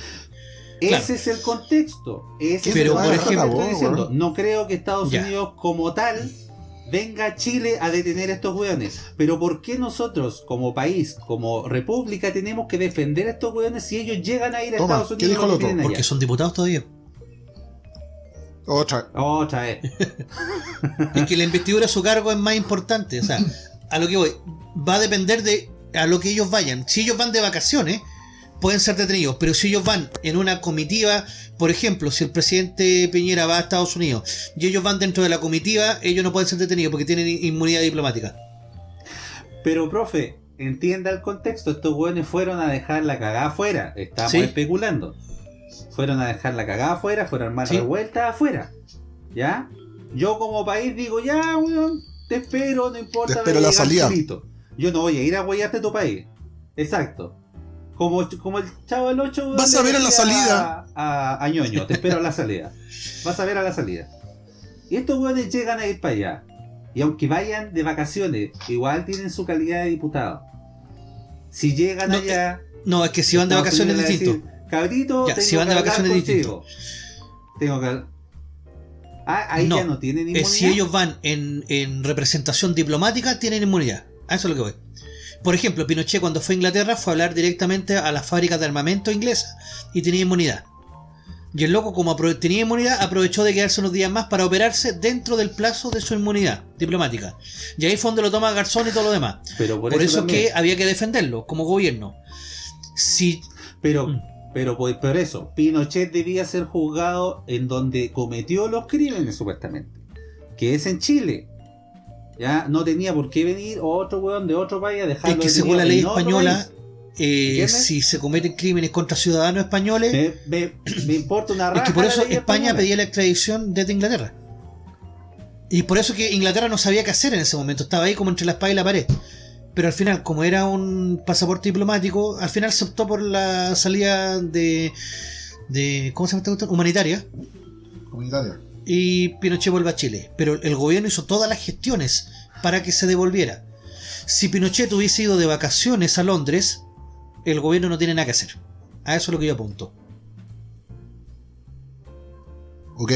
Ese Claro. es el contexto. Ese Pero, es el por que ejemplo- estoy diciendo. weón. No creo que Estados Ya. Unidos como tal venga a Chile a detener a estos weones. Pero ¿por qué nosotros como país, como república, tenemos que defender a estos weones si ellos llegan a ir a Toma, Estados ¿qué Unidos? dijo los otro? tienen allá? Porque son diputados todavía. Otra. Otra vez. *laughs* Es que la investidura de su cargo es más importante. O sea, a lo que voy, va a depender de a lo que ellos vayan. Si ellos van de vacaciones, pueden ser detenidos. Pero si ellos van en una comitiva, por ejemplo, si el presidente Piñera va a Estados Unidos y ellos van dentro de la comitiva, ellos no pueden ser detenidos porque tienen inmunidad diplomática. Pero, profe, entienda el contexto. Estos weones fueron a dejar la cagada afuera. Estamos Sí. especulando. Fueron a dejar la cagada afuera, fueron a armar Sí. revueltas afuera. ¿Ya? Yo como país digo, ya, weón, te espero, no importa. Te espero la salida. Yo no voy a ir a huellarte a tu país. Exacto. Como, como el chavo del 8. Vas a ver a la salida. A, a ñoño, te espero a la salida. Vas a ver a la salida. Y estos weones llegan a ir para allá. Y aunque vayan de vacaciones, igual tienen su calidad de diputado. Si llegan No, allá. No, es que si van de vacaciones es distinto. Cabrito, Ya, tengo si van de que vacaciones. Tengo que. Ah, ahí No, ya no tienen Eh, inmunidad. si ellos van en, en representación diplomática, tienen inmunidad. A eso es lo que voy. Por ejemplo, Pinochet cuando fue a Inglaterra fue a hablar directamente a las fábricas de armamento inglesas y tenía inmunidad. Y el loco, como tenía inmunidad, aprovechó de quedarse unos días más para operarse dentro del plazo de su inmunidad diplomática. Y ahí fue donde lo toma Garzón y todo lo demás. Pero por, Por, eso, es también. que había que defenderlo como gobierno. Si Pero, Mm. pero por, por eso, Pinochet debía ser juzgado en donde cometió los crímenes, supuestamente. Que es en Chile. Ya no tenía por qué venir otro weón de otro país a dejarlo es que según la ley española, eh, si se cometen crímenes contra ciudadanos españoles, Me, me- me importa una raja Es que por eso España española. pedía la extradición desde Inglaterra. Y por eso que Inglaterra no sabía qué hacer en ese momento. Estaba ahí como entre la espada y la pared. Pero al final, como era un pasaporte diplomático, al final se optó por la salida de. de ¿Cómo se llama esta cuestión? Humanitaria. Y Pinochet vuelve a Chile. Pero el gobierno hizo todas las gestiones para que se devolviera. Si Pinochet hubiese ido de vacaciones a Londres, el gobierno no tiene nada que hacer. A eso es lo que yo apunto. Ok.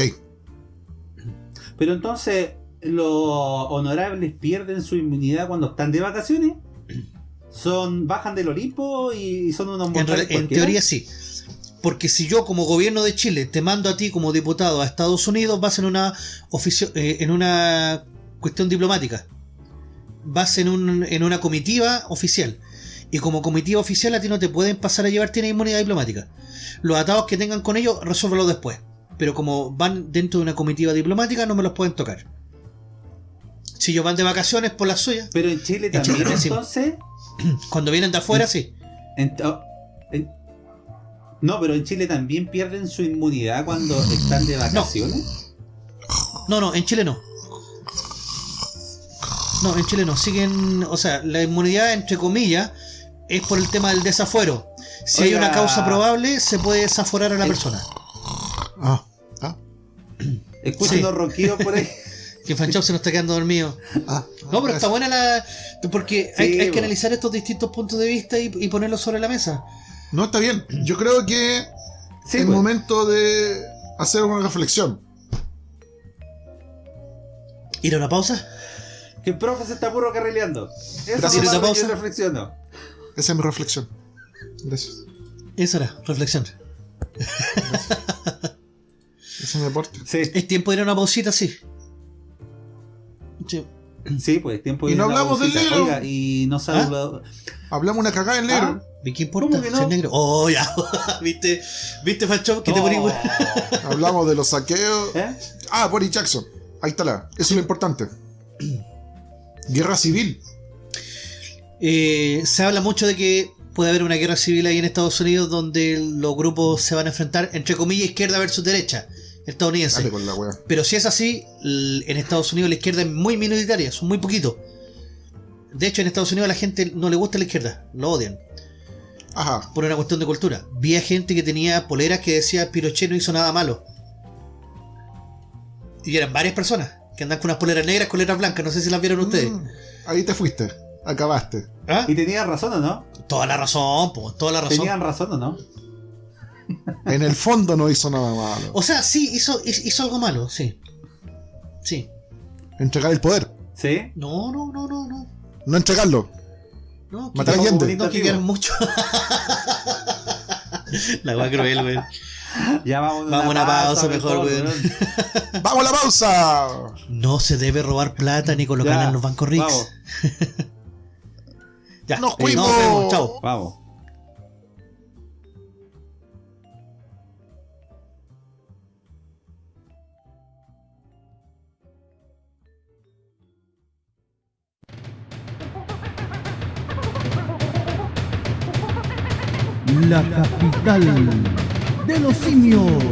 Pero entonces, ¿los honorables pierden su inmunidad cuando están de vacaciones? *clears throat* ¿Son bajan del Olimpo y son unos En, en teoría sí. Porque si yo como gobierno de Chile te mando a ti como diputado a Estados Unidos, vas en una oficio- eh, en una cuestión diplomática. Vas en, un- en una comitiva oficial. Y como comitiva oficial a ti no te pueden pasar a llevar, tienes inmunidad diplomática. Los atados que tengan con ellos, resuélvelo después. Pero como van dentro de una comitiva diplomática, no me los pueden tocar. Si ellos van de vacaciones por las suyas, Pero en Chile En Chile también, entonces... *clears throat* cuando vienen de afuera, sí. En- oh, en- no, pero en Chile también pierden su inmunidad cuando están de vacaciones. No, no, en Chile no. No, en Chile no. Siguen, o sea, la inmunidad, entre comillas, es por el tema del desafuero. Si hay una causa probable, se puede desaforar a la El- persona. Ah. Ah. Escucho Sí. por ahí. *laughs* Que Fanchop se nos está quedando dormido. Ah. No, pero está buena la. Porque hay, Sí, hay que analizar estos distintos puntos de vista y, y ponerlos sobre la mesa. No, está bien. Yo creo que Sí, es pues. momento de hacer una reflexión. ¿Ir a una pausa? Que el profe se está puro carrileando. Eso Gracias. es lo ¿Tiene que pausa? yo reflexiono. Esa es mi reflexión. Gracias. Eso era, reflexión. Ese es mi aporte. Sí, Es tiempo de ir a una pausita, sí. Sí. *clears throat* sí, pues tiempo Y no hablamos del negro. Oiga, y no ¿Ah? saluda. Hablamos una cagada en negro. ¿Y qué importa? ¿Cómo que no? Si es negro. Oh, ya. *laughs* ¿Viste? ¿Viste? Que te No. *laughs* Hablamos de los saqueos. ¿Eh? Ah, Boris Jackson. Ahí está la. Eso es lo importante. *clears throat* Guerra civil. Eh, se habla mucho de que puede haber una guerra civil ahí en Estados Unidos donde los grupos se van a enfrentar, entre comillas, izquierda versus derecha estadounidense. Dale con la wea. Pero si es así, en Estados Unidos la izquierda es muy minoritaria, son muy poquitos. De hecho, en Estados Unidos a la gente no le gusta la izquierda, lo odian, Ajá. por una cuestión de cultura. Vi a gente que tenía poleras que decía Pinochet no hizo nada malo. Y eran varias personas que andan con unas poleras negras con letras blancas, no sé si las vieron ustedes. Mm, ahí te fuiste. Acabaste. ¿Ah? Y tenían razón o no? Toda la razón, po, toda la razón. Tenían razón o no. En el fondo no hizo nada malo. O sea, sí, hizo, hizo algo malo, sí. Sí. Entregar el poder. ¿Sí? No, no, no, no, no. No entregarlo. No, Matar a Allende. No, que quieran mucho. *laughs* La va cruel, güey. Ya vamos Vamos a una pausa mejor, weón. *laughs* ¡Vamos a la pausa! No se debe robar plata ni colocarla en los bancos ricos. Vamos, *laughs* Ya, ¡Nos eh, fuimos! chao. vamos. la capital de los simios.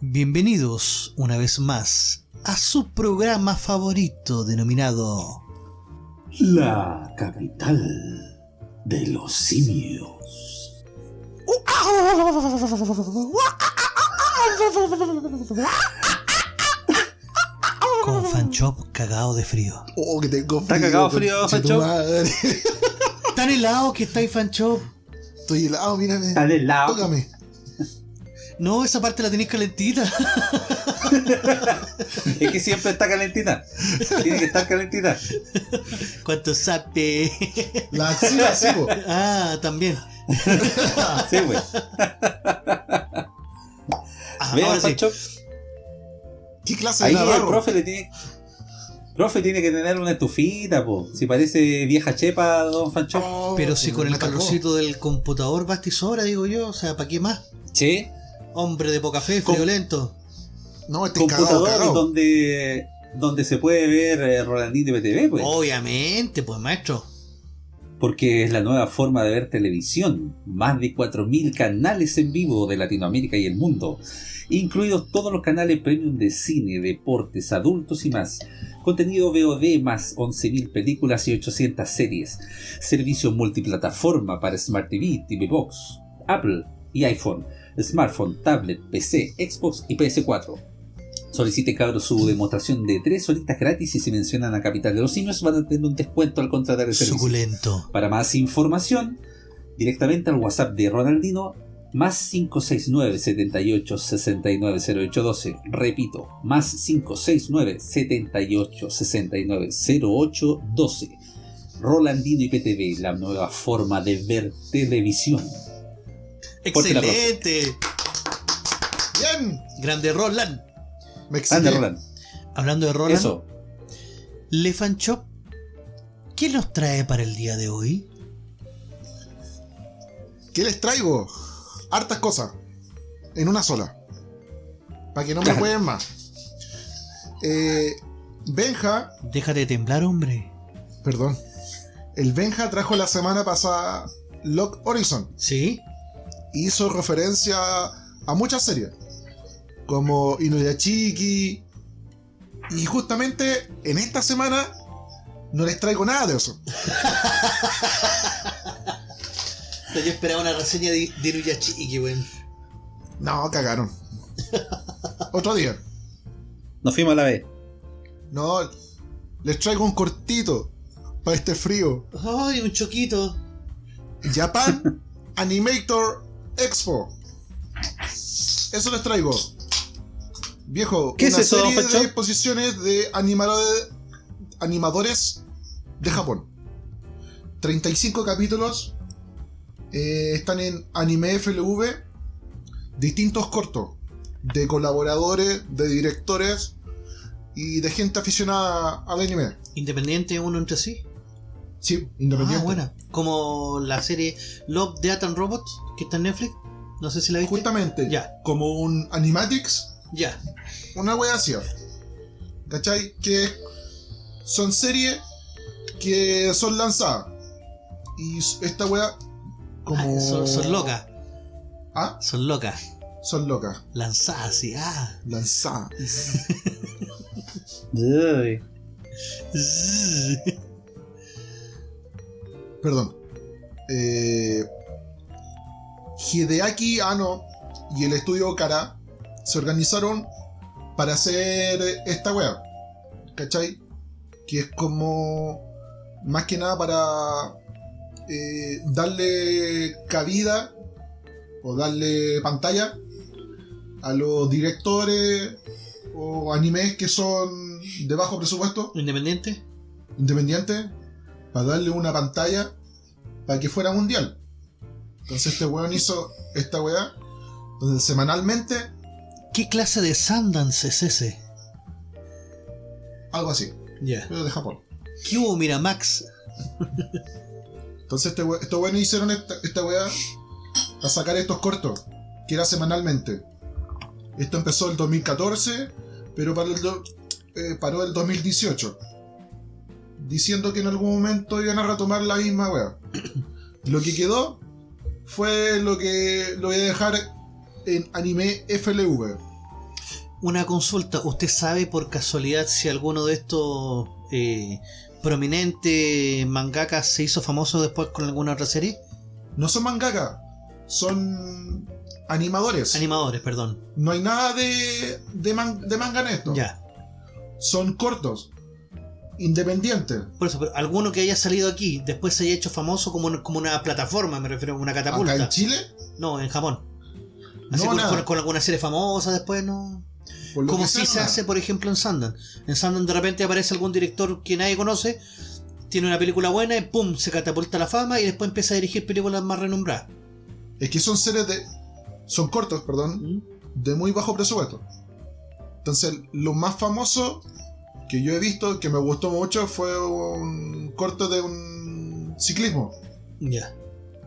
Bienvenidos una vez más a su programa favorito denominado La capital de los simios con Fanchop cagado de frío. Oh, que tengo frío. ¿Está cagado frío, tu Pancho? madre. Tan helado que está ahí Fanchop. Estoy helado, mírame. Está del lado. Tócame. No, esa parte la tenéis calentita. *laughs* Es que siempre está calentita. Tiene que estar calentita. ¿Cuánto sape? La axila, sí, ah, también. *laughs* Sí, güey. Ah, Vea, ahora sí. Pancho. ¿Qué clase de Ahí el navarro? profe le tiene. Profe tiene que tener una estufita, po. Si parece vieja chepa, don Fancho. Oh, Pero si con el calorcito del computador basta y sobra, digo yo. O sea, ¿para qué más? Sí. Hombre de poca fe, Com- friolento. No, este Computador cagado. donde donde se puede ver eh, Rolandino y PTV, pues. Obviamente, pues maestro. Porque es la nueva forma de ver televisión. Más de 4.000 canales en vivo de Latinoamérica y el mundo. Incluidos todos los canales premium de cine, deportes, adultos y más. Contenido VOD más 11.000 películas y 800 series. Servicio multiplataforma para Smart TV, TV Box, Apple y iPhone. Smartphone, tablet, PC, Xbox y PS4. Solicite cabros su demostración de 3 horitas gratis y si mencionan a Capital de los Simios van a tener un descuento al contratar el servicio. Suculento. Para más información, directamente al WhatsApp de Ronaldino, más 569 78 69 0812. Repito, más 569 78 69 0812. Rolandino y PTV, la nueva forma de ver televisión. Excelente. Bien. Grande Roland. Me excité. Roland. Hablando de Roland, Eso. Le Fanchop, ¿qué nos trae para el día de hoy? ¿Qué les traigo? Hartas cosas. En una sola. Para que no me pueden más. Eh, Benja, Déjate de temblar, hombre. perdón. El Benja trajo la semana pasada Lock Horizon. ¿Sí? hizo referencia a muchas series, como Inuyachiki. Y justamente en esta semana no les traigo nada de eso. *laughs* Yo esperaba una reseña de, de Inuyachiki, weón. No, cagaron. Otro día. Nos fuimos a la vez. No, les traigo un cortito para este frío. Ay, un choquito. Japan Animator Expo. Eso les traigo. Viejo, ¿Qué es una eso, don serie de exposiciones de animadores, animadores de Japón. 35 capítulos. eh, están en Anime FLV. Distintos cortos. De colaboradores, de directores y de gente aficionada al anime. Independiente uno entre sí. Sí, independiente. Ah, buena. Como la serie Love, Death and Robots, que está en Netflix. No sé si la viste. Justamente, Ya. como un Animatics, Ya. una wea así. ¿Cachai? Que son series que son lanzadas. Y esta wea, como. Ah, son, son locas. Ah, Son locas. son locas. Lanzadas así. Ah. Lanzadas. Uy. *laughs* Perdón. Eh, Hideaki Anno y el estudio Kara se organizaron para hacer esta wea. ¿Cachai? Que es como. Más que nada para. eh, darle cabida o darle pantalla a los directores o animes que son de bajo presupuesto Independiente. independiente para darle una pantalla para que fuera mundial. Entonces este weón hizo esta weá donde semanalmente, ¿Qué clase de Sundance es ese? algo así, Ya. pero de Japón. ¿Qué hubo, Miramax? Entonces este estos weones hicieron esta, esta weá para sacar estos cortos, que era semanalmente. Esto empezó el 2014, pero para el do- eh, paró el 2018. Diciendo que en algún momento iban a retomar la misma weá. Lo que quedó fue lo que lo voy a dejar en anime FLV. Una consulta, ¿usted sabe por casualidad si alguno de estos eh, prominentes mangakas se hizo famoso después con alguna otra serie? No son mangaka, son animadores. Animadores, perdón. no hay nada de, de, man- de manga en esto. Ya. Son cortos, independientes. Por eso, pero alguno que haya salido aquí, después se haya hecho famoso como, un- como una plataforma, me refiero a una Acá en catapulta. Chile, No, en Japón. Así No, con, con- con alguna serie famosa después, ¿no? Como si se nada. hace, por ejemplo, en Sundance. En Sundance de repente aparece algún director que nadie conoce, tiene una película buena y ¡pum! se catapulta a la fama y después empieza a dirigir películas más renombradas. Es que son series de. Son cortos, perdón, de muy bajo presupuesto. Entonces, lo más famoso que yo he visto, que me gustó mucho, fue un corto de un ciclismo, Ya.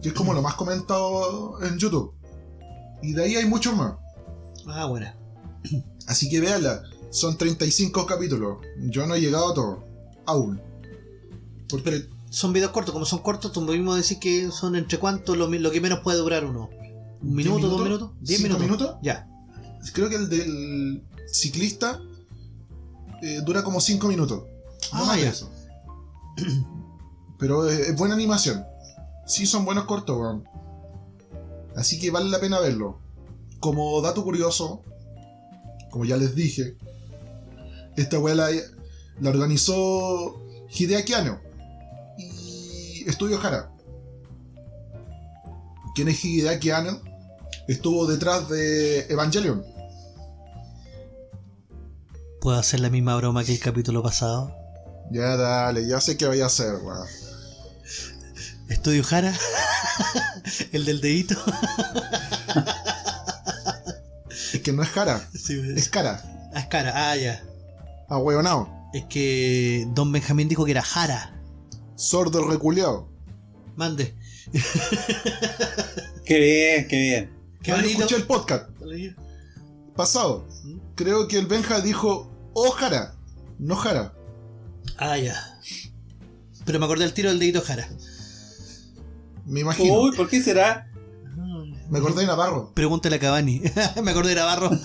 que es como lo más comentado en YouTube. Y de ahí hay muchos más. Ah, buena. Así que véanla, son 35 capítulos. Yo no he llegado a todo, aún. Porque Pero son videos cortos, como son cortos, tú mismo decís que son entre cuánto lo, lo que menos puede durar uno. ¿Un ¿Diez minuto, dos minutos? ¿Diez ¿Cinco minutos? minutos? Ya. creo que el del ciclista eh, dura como 5 minutos. No Ah, más ya. eso. *clears throat* Pero eh, es buena animación. Sí, son buenos cortos, weón. Así que vale la pena verlo. Como dato curioso, como ya les dije, esta weá la, la organizó Hideaki Anno y Estudio Hara. ¿Quién es Hideaki Anno? Estuvo detrás de Evangelion. ¿Puedo hacer la misma broma que el capítulo pasado? Ya dale, ya sé qué voy a hacer, weón. Estudio Jara, *laughs* el del dedito. Es que no es Hara, Sí, es cara. ah, es cara, ah, ya. Ah, weonao. Es que Don Benjamín dijo que era Jara. Sordo reculeado. Mande. *laughs* Qué bien, qué bien. Qué yo bonito. escuché el podcast pasado. Creo que el Benja dijo Ojara, no Jara. Ah, ya. Pero me acordé del tiro del dedito Jara. Me imagino. Uy, ¿por qué será? Me acordé de Navarro. Pregúntale a Cavani. *laughs* me acordé de Navarro. *laughs*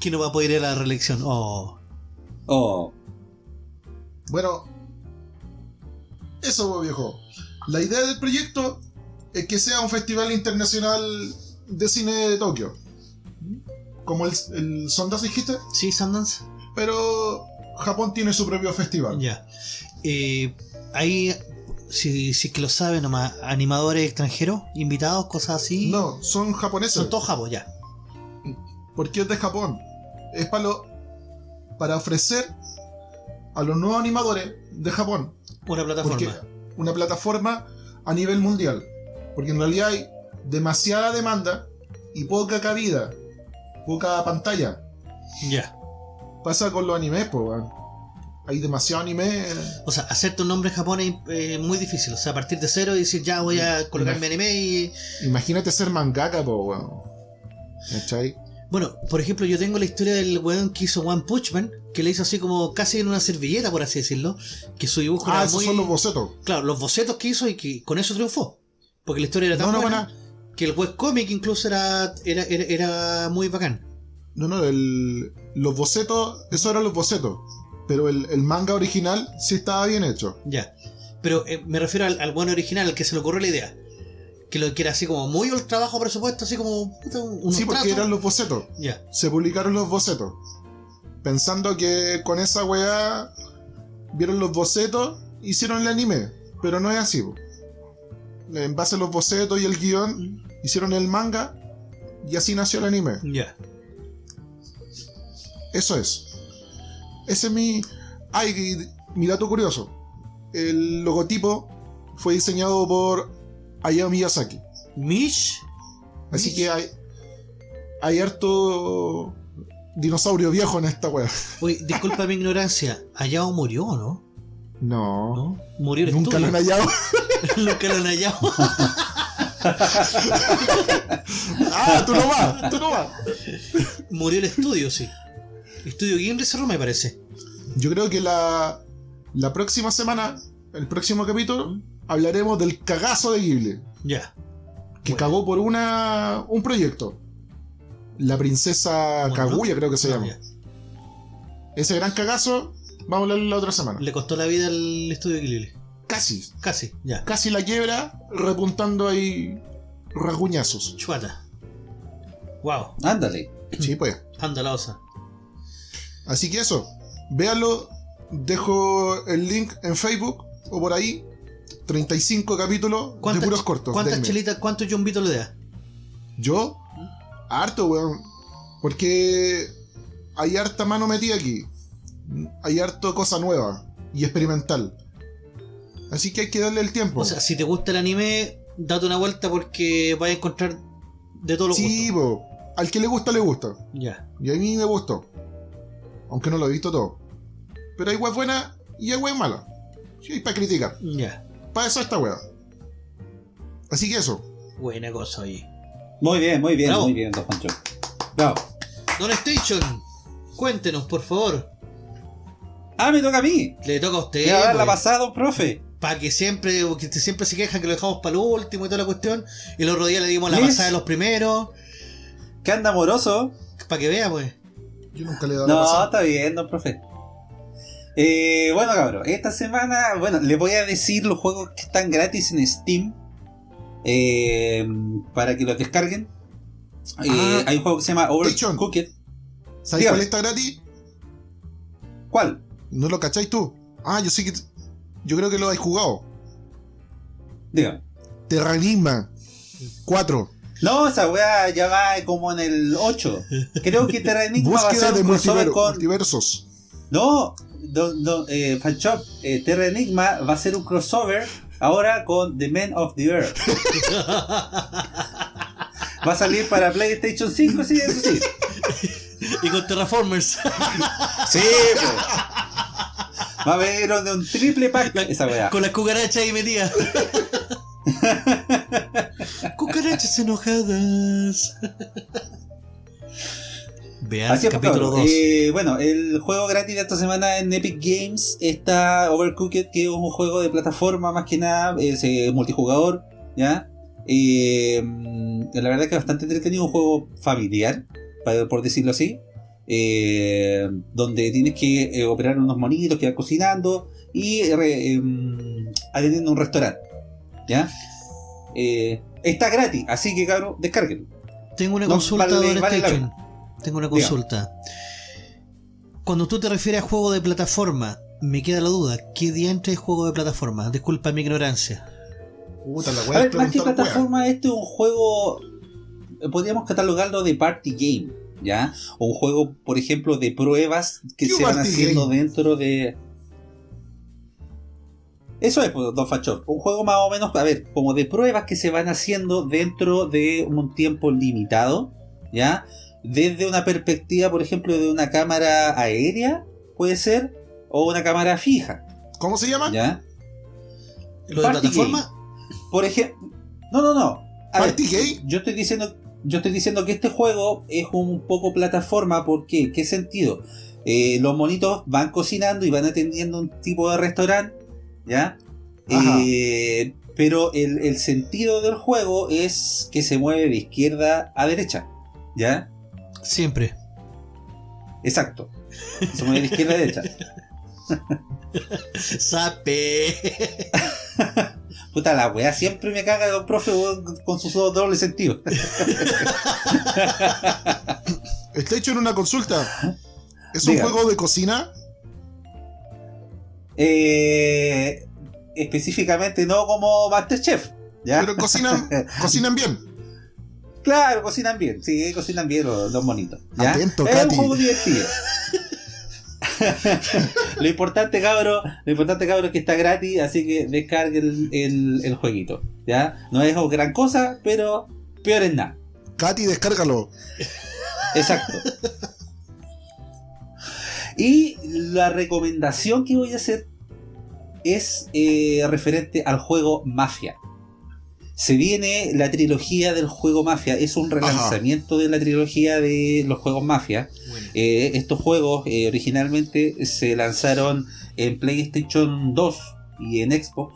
que no va a poder ir a la reelección. Oh. Oh, Bueno, eso, viejo. La idea del proyecto es que sea un festival internacional de cine de Tokio. Como el, el Sundance dijiste, ¿Sí, Sundance? pero Japón tiene su propio festival. Ya. Eh, ahí, si, si es que lo sabe nomás, animadores extranjeros, invitados, cosas así. No, son japoneses. Son todos japos, ya. porque es de Japón. Es para, lo- para ofrecer a los nuevos animadores de Japón Una plataforma. porque una plataforma a nivel mundial. Porque en realidad hay demasiada demanda y poca cabida, poca pantalla. Ya. Pasa con los animes, pues. Hay demasiado anime. O sea, hacerte un nombre en Japón es eh, muy difícil. O sea, a partir de cero y decir, ya voy a colocarme anime y. Imagínate ser mangaka, pues, weón. ¿Cachai? Bueno, por ejemplo, yo tengo la historia del weón que hizo One Punch Man, que le hizo así como casi en una servilleta, por así decirlo. Que su dibujo Ah, era esos muy. son los bocetos. Claro, los bocetos que hizo y que con eso triunfó. Porque la historia era tan No, no, buena buena. que el webcomic incluso era, era, era, era muy bacán. No, no, el- los bocetos, eso eran los bocetos. Pero el, el manga original sí estaba bien hecho. Ya. Pero eh, me refiero al, al bueno original, al que se le ocurrió la idea. Que lo que era así como muy ultra bajo presupuesto, así como un sí, porque eran los bocetos. Ya. Se publicaron los bocetos. Pensando que con esa weá vieron los bocetos, hicieron el anime. Pero no es así. En base a los bocetos y el guion, hicieron el manga y así nació el anime. Ya. Eso es. Ese es mi. Ay, mi dato curioso. El logotipo fue diseñado por Hayao Miyazaki. Mish. Así Mish. que hay. Hay harto dinosaurio viejo en esta wea. Oye, disculpa mi ignorancia. Hayao murió, ¿o ¿no? No. ¿No? Murió el Nunca lo han hallado. *laughs* Nunca lo han hallado. *laughs* ah, tú no vas, tú no vas. Murió el estudio, sí. Estudio Gimli cerró, me parece. Yo creo que la, la próxima semana, el próximo capítulo, hablaremos del cagazo de Ghibli. Ya. Que Bueno. cagó por una un proyecto. La princesa Mononoke. Kaguya, creo que se Ah, llama. Ese gran cagazo, vamos a hablar la otra semana. Le costó la vida al estudio Ghibli. Casi, Casi, ya. casi la quiebra, repuntando ahí rasguñazos. Chuata. Wow. Ándale. Sí, pues. Anda la osa. Así que eso, véanlo. Dejo el link en Facebook o por ahí. 35 capítulos de ¿Cuántas, puros cortos. ¿Cuántas chelitas, cuántos jumbitos le da? Yo, harto, weón. Porque hay harta mano metida aquí. Hay harto cosa nueva y experimental. Así que hay que darle el tiempo. O sea, si te gusta el anime, date una vuelta porque vas a encontrar de todos los sí, gustos. po. al que le gusta, le gusta. Ya. Y a mí me gustó. Aunque no lo he visto todo. Pero hay web buena y hay web mala. Sí, hay para criticar. Ya. Para eso esta wea. Así que eso. Buena cosa ahí. Muy bien, muy bien, Bravo. muy bien, Don Fancho. Bravo. Don Station, cuéntenos, por favor. Ah, me toca a mí. Le toca a usted. Voy a dar la pasada, don profe. para que siempre, que siempre se quejan que lo dejamos para lo último y toda la cuestión. Y el otro día le dimos la ¿Ves? pasada de los primeros. Que anda amoroso. Para que vea, pues. Yo nunca le he dado la No, está bien, don profe. Eh, bueno, cabrón, esta semana, bueno, les voy a decir los juegos que están gratis en Steam eh, para que los descarguen. Eh, Ah. hay un juego que se llama. Overcooked. ¿Sabes dígame. cuál está gratis? ¿Cuál? ¿No lo cacháis tú? Ah, yo sí que. Yo creo que lo habéis jugado. Dígame. Terranigma 4. No, esa weá ya va como en el 8. Creo que Terra Enigma va a ser de un crossover multiver- con. multiversos. No, don, don, eh, Fanshop, eh, Terra Enigma va a ser un crossover ahora con The Men of the Earth. *laughs* Va a salir para PlayStation 5, sí, eso sí. y con Terraformers. Sí, pues. Va a haber un, un triple pack esa weá. con las cucarachas ahí metidas. *laughs* cucarachas enojadas. Vean Así es, capítulo cabrón. 2. Eh, bueno, el juego gratis de esta semana en Epic Games está Overcooked, que es un juego de plataforma más que nada, es eh, multijugador, ¿ya? Eh, la verdad que es bastante entretenido, un juego familiar, por decirlo así, donde tienes que operar unos monitos que van cocinando y em, atendiendo un restaurante, ¿ya? Eh, está gratis, así que cabrón, descárguenlo. Tengo una no, consulta, vale- vale Station. Tengo una Diga. consulta. Cuando tú te refieres a juego de plataforma, me queda la duda. ¿Qué diantre es juego de plataforma? Disculpa mi ignorancia. Puta, la A ver, más que plataforma, este es un juego. eh, Podríamos catalogarlo de party game, ¿ya? O un juego, por ejemplo, de pruebas que ¿Qué se van haciendo game? dentro de. Eso es, pues, Don Fachor. Un juego más o menos, a ver, como de pruebas que se van haciendo dentro de un tiempo limitado, ¿ya? Desde una perspectiva, por ejemplo, de una cámara aérea, puede ser, o una cámara fija, ¿Cómo se llama? ¿ya? ¿Lo de Party plataforma? Por ejemplo. No, no, no. A ver, ¿Party gay? yo estoy diciendo. Yo estoy diciendo que este juego es un poco plataforma. ¿Por qué? ¿Qué sentido? Eh, los monitos van cocinando y van atendiendo un tipo de restaurante. ¿Ya? Eh, pero el, el sentido del juego es que se mueve de izquierda a derecha. ¿Ya? Siempre. Exacto. Se mueve de izquierda a derecha. *laughs* Sape. *laughs* Puta la weá, siempre me caga el profe con sus doble sentido. *laughs* Está hecho en una consulta. ¿Es un juego de cocina? Eh, específicamente no como Masterchef. ¿ya? Pero cocinan, *laughs* cocinan bien. Claro, cocinan bien. Sí, cocinan bien los, los monitos. ¿ya? Atento, es Katy. un juego divertido. *laughs* lo importante, cabro, lo importante, cabro, es que está gratis, así que descarguen el, el, el jueguito. ¿ya? No es gran cosa, pero peor es nada. Katy, descárgalo. Exacto. Y la recomendación que voy a hacer es eh, referente al juego Mafia. Se viene la trilogía del juego Mafia. Es un relanzamiento de la trilogía de los juegos Mafia. Bueno. Eh, estos juegos eh, originalmente se lanzaron en PlayStation 2 y en Xbox.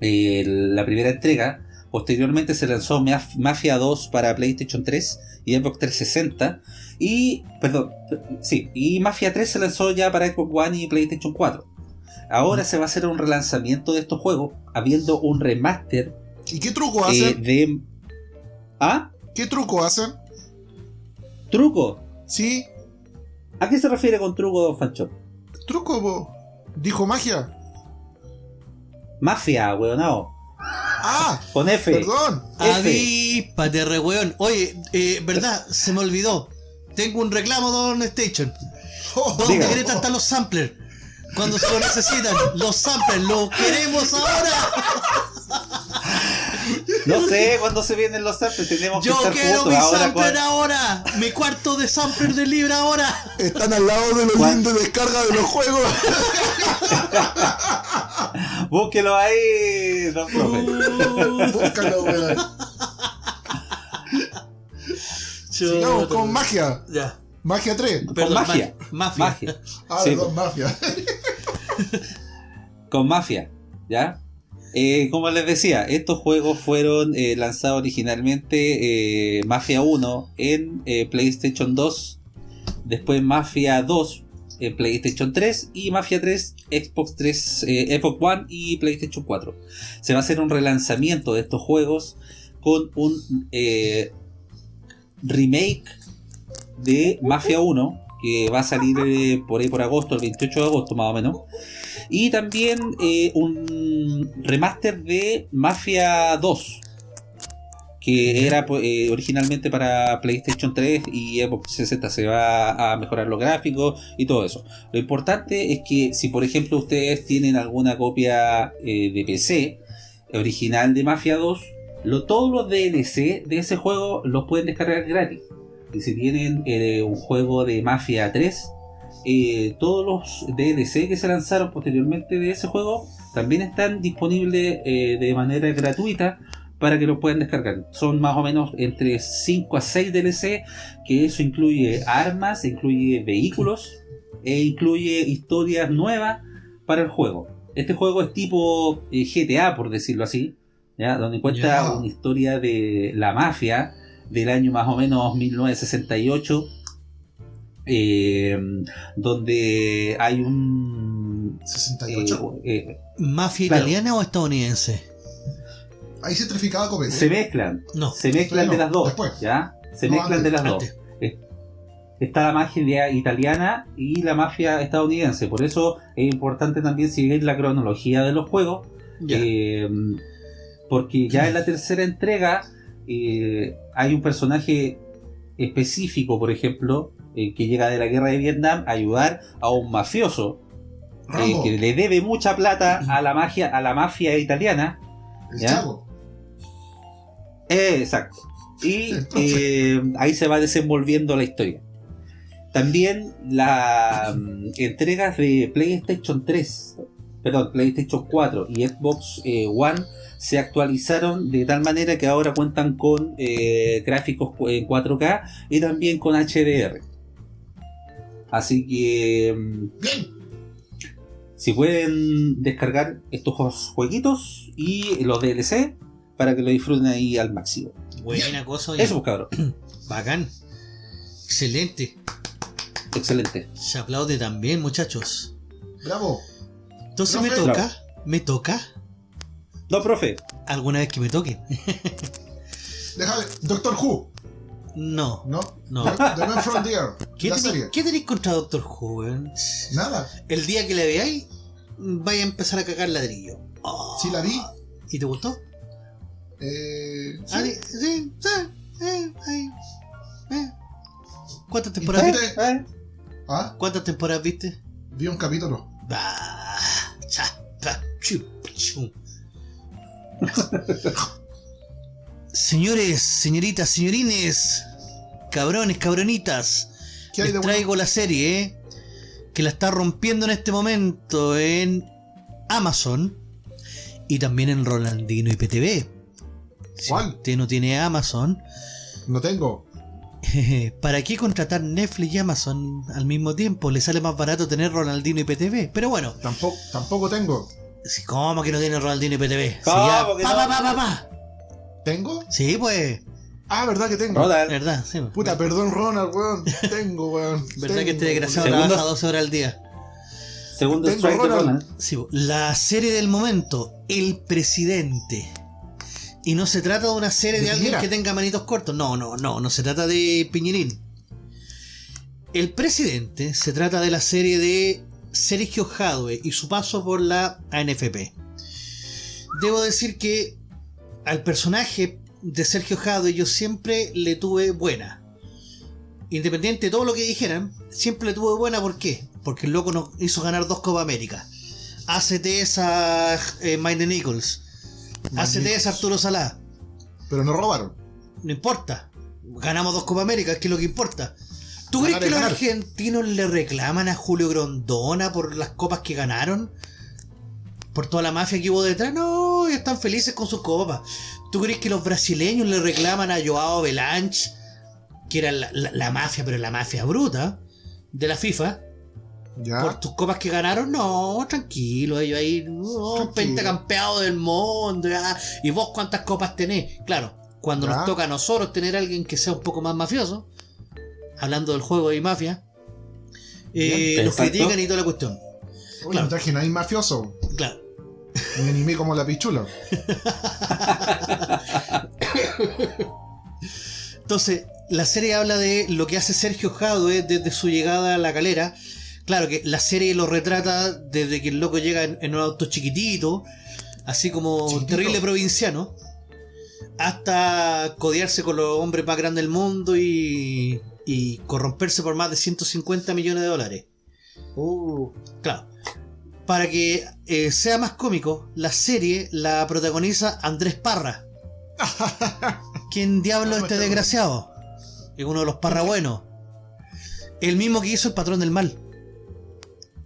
La primera entrega Posteriormente se lanzó Maf- Mafia 2 para PlayStation 3 y Xbox 360. Y, perdón, sí, y Mafia 3 se lanzó ya para Xbox One y PlayStation 4. Ahora se va a hacer un relanzamiento de estos juegos, habiendo un remaster ¿Y qué truco eh, hacen? de... ¿Ah? ¿Qué truco hacen? ¿Truco? Sí, ¿A qué se refiere con truco, Don Fancho? truco, po. Dijo magia. Mafia, weonao. Ah, Con F. perdón. F. Avíspate, re weón. Oye, eh, verdad, se me olvidó. Tengo un reclamo, Don Station. Oh, ¿Dónde querés están los samplers? Cuando se lo necesitan, los samplers, los queremos ahora. *laughs* No sé cuándo se vienen los samples, tenemos que Yo estar quiero juntos mi ahora. sampler ahora. Mi cuarto de sampler de libre ahora. Están al lado de los de descarga de los juegos. *laughs* Búsquelo ahí, don profe. Búscalo, weón. Sigamos con magia. Ya. Magia 3. Perdón, magia. ma- Mafia. Magia. Ah, Sí, perdón, mafia. Con Mafia, ¿ya? Eh, como les decía, estos juegos fueron eh, lanzados originalmente eh, Mafia 1 en eh, PlayStation 2, después Mafia 2 en PlayStation 3 y Mafia 3 Xbox 3, eh, Xbox One y PlayStation 4. Se va a hacer un relanzamiento de estos juegos con un remake de Mafia 1 que va a salir por ahí por agosto, el 28 de agosto más o menos. Y también eh, un remaster de Mafia 2. Que era pues, eh, originalmente para PlayStation 3 y Xbox 360. Se va a mejorar los gráficos y todo eso. Lo importante es que si por ejemplo ustedes tienen alguna copia eh, de PC original de Mafia 2, lo, todos los DLC de ese juego los pueden descargar gratis. Y si tienen eh, un juego de Mafia 3, eh, todos los DLC que se lanzaron posteriormente de ese juego también están disponibles eh, de manera gratuita para que lo puedan descargar. Son más o menos entre 5 a 6 DLC, que eso incluye armas, incluye vehículos e incluye historias nuevas para el juego. Este juego es tipo eh, GTA, por decirlo así, ¿ya? donde cuenta una historia de la mafia del año más o menos 1968 eh, donde hay un 68. eh, eh, ¿Mafia Claro. italiana o estadounidense? Ahí se traficaba copete. se mezclan No. se mezclan No, de las dos después. ya se No, mezclan antes, de las dos antes. Está la mafia italiana y la mafia estadounidense por eso es importante también seguir la cronología de los juegos. Eh, porque ya en la tercera entrega eh, hay un personaje específico, por ejemplo, eh, que llega de la guerra de Vietnam a ayudar a un mafioso eh, que le debe mucha plata a la magia, a la mafia italiana. el ¿ya? chavo. Eh, exacto. Y *laughs* ahí se va desenvolviendo la historia. También las entregas de PlayStation 3, perdón, PlayStation 4 y Xbox One se actualizaron de tal manera que ahora cuentan con eh, gráficos en 4K y también con HDR. Así que mm, Bien. si pueden descargar estos jueguitos y los DLC para que lo disfruten ahí al máximo. Buena cosa, oye. Eso, pues, cabrón. *clears throat* Bacán. Excelente. Excelente. Se aplaude también, muchachos. Bravo. Entonces me toca. Me toca. No, profe. Alguna vez que me toque. *laughs* Déjame. Doctor Who. No. ¿No? No. The, Man from the Earth. ¿Qué tenéis serie. ¿qué tenéis contra Doctor Who, weón? Nada. El día que la veáis, vaya a empezar a cagar ladrillo. Oh. Sí la vi. ¿Y te gustó? Eh, sí. Ah, sí, sí, sí, eh, eh. ¿Cuántas temporadas ¿Viste? Ah, ¿Cuántas temporadas viste? vi un capítulo. Cha, pa, chu, chu. *laughs* Señores, señoritas, señorines, cabrones, cabronitas, ¿Qué hay les de bueno? traigo la serie eh, que la está rompiendo en este momento en Amazon y también en Rolandino y PTV. Si ¿Cuál? usted no tiene Amazon, No tengo. *laughs* ¿para qué contratar Netflix y Amazon al mismo tiempo? Le sale más barato tener Ronaldino y PTV. Pero bueno, Tampoco, tampoco tengo. si- ¿cómo que no tiene Ronaldino y PTV? Si ¿Cómo ya- que pa, no? pa, pa, pa, pa. ¿Tengo? Sí, pues. Ah, ¿verdad que tengo? Ronald, Verdad, sí. pues. Puta, perdón, Ronald, weón. Tengo, weón. *laughs* ¿Verdad que este Tengo, desgraciado trabaja 12 horas al día? segundo Tengo strike de Ronald. Ronald. Sí, po. la serie del momento, El Presidente. Y no se trata de una serie de, ¿De alguien que tenga manitos cortos. No, no, no, no se trata de Piñerín. El Presidente se trata de la serie de Sergio Jadwe y su paso por la ANFP. Debo decir que al personaje de Sergio Jadwe yo siempre le tuve buena. Independiente de todo lo que dijeran, siempre le tuve buena. ¿Por qué? Porque el loco nos hizo ganar dos Copa América. ACT es a eh, Mike Nichols. ACT es a Arturo Salá. Pero no robaron. No importa. Ganamos dos Copa América, que es lo que importa. ¿Tú crees que es los ganar. argentinos le reclaman a Julio Grondona por las copas que ganaron? ¿Por toda la mafia que hubo detrás? No, ellos están felices con sus copas. ¿Tú crees que los brasileños le reclaman a Joao Belanche, que era la, la- la mafia, pero la mafia bruta, de la FIFA, Ya. por tus copas que ganaron? No, tranquilo, ellos ahí, no, pentacampeado del mundo, ya. ¿y vos cuántas copas tenés? Claro, cuando Ya. nos toca a nosotros tener a alguien que sea un poco más mafioso, hablando del juego de mafia, eh, Bien, los exacto. critican y toda la cuestión. Uy, claro. no traje nadie mafioso. Me animé como la pichula. Entonces, la serie habla de lo que hace Sergio Jadwe desde su llegada a la calera. Claro que la serie lo retrata desde que el loco llega en, en un auto chiquitito, así como Chiquitito. terrible provinciano, hasta codearse con los hombres más grandes del mundo y, y corromperse por más de 150 millones de dólares. Uh, Claro. Para que eh, sea más cómico, la serie la protagoniza Andrés Parra. *laughs* ¿Quién diablo es este desgraciado? Es uno de los Parra buenos. El mismo que hizo el patrón del mal.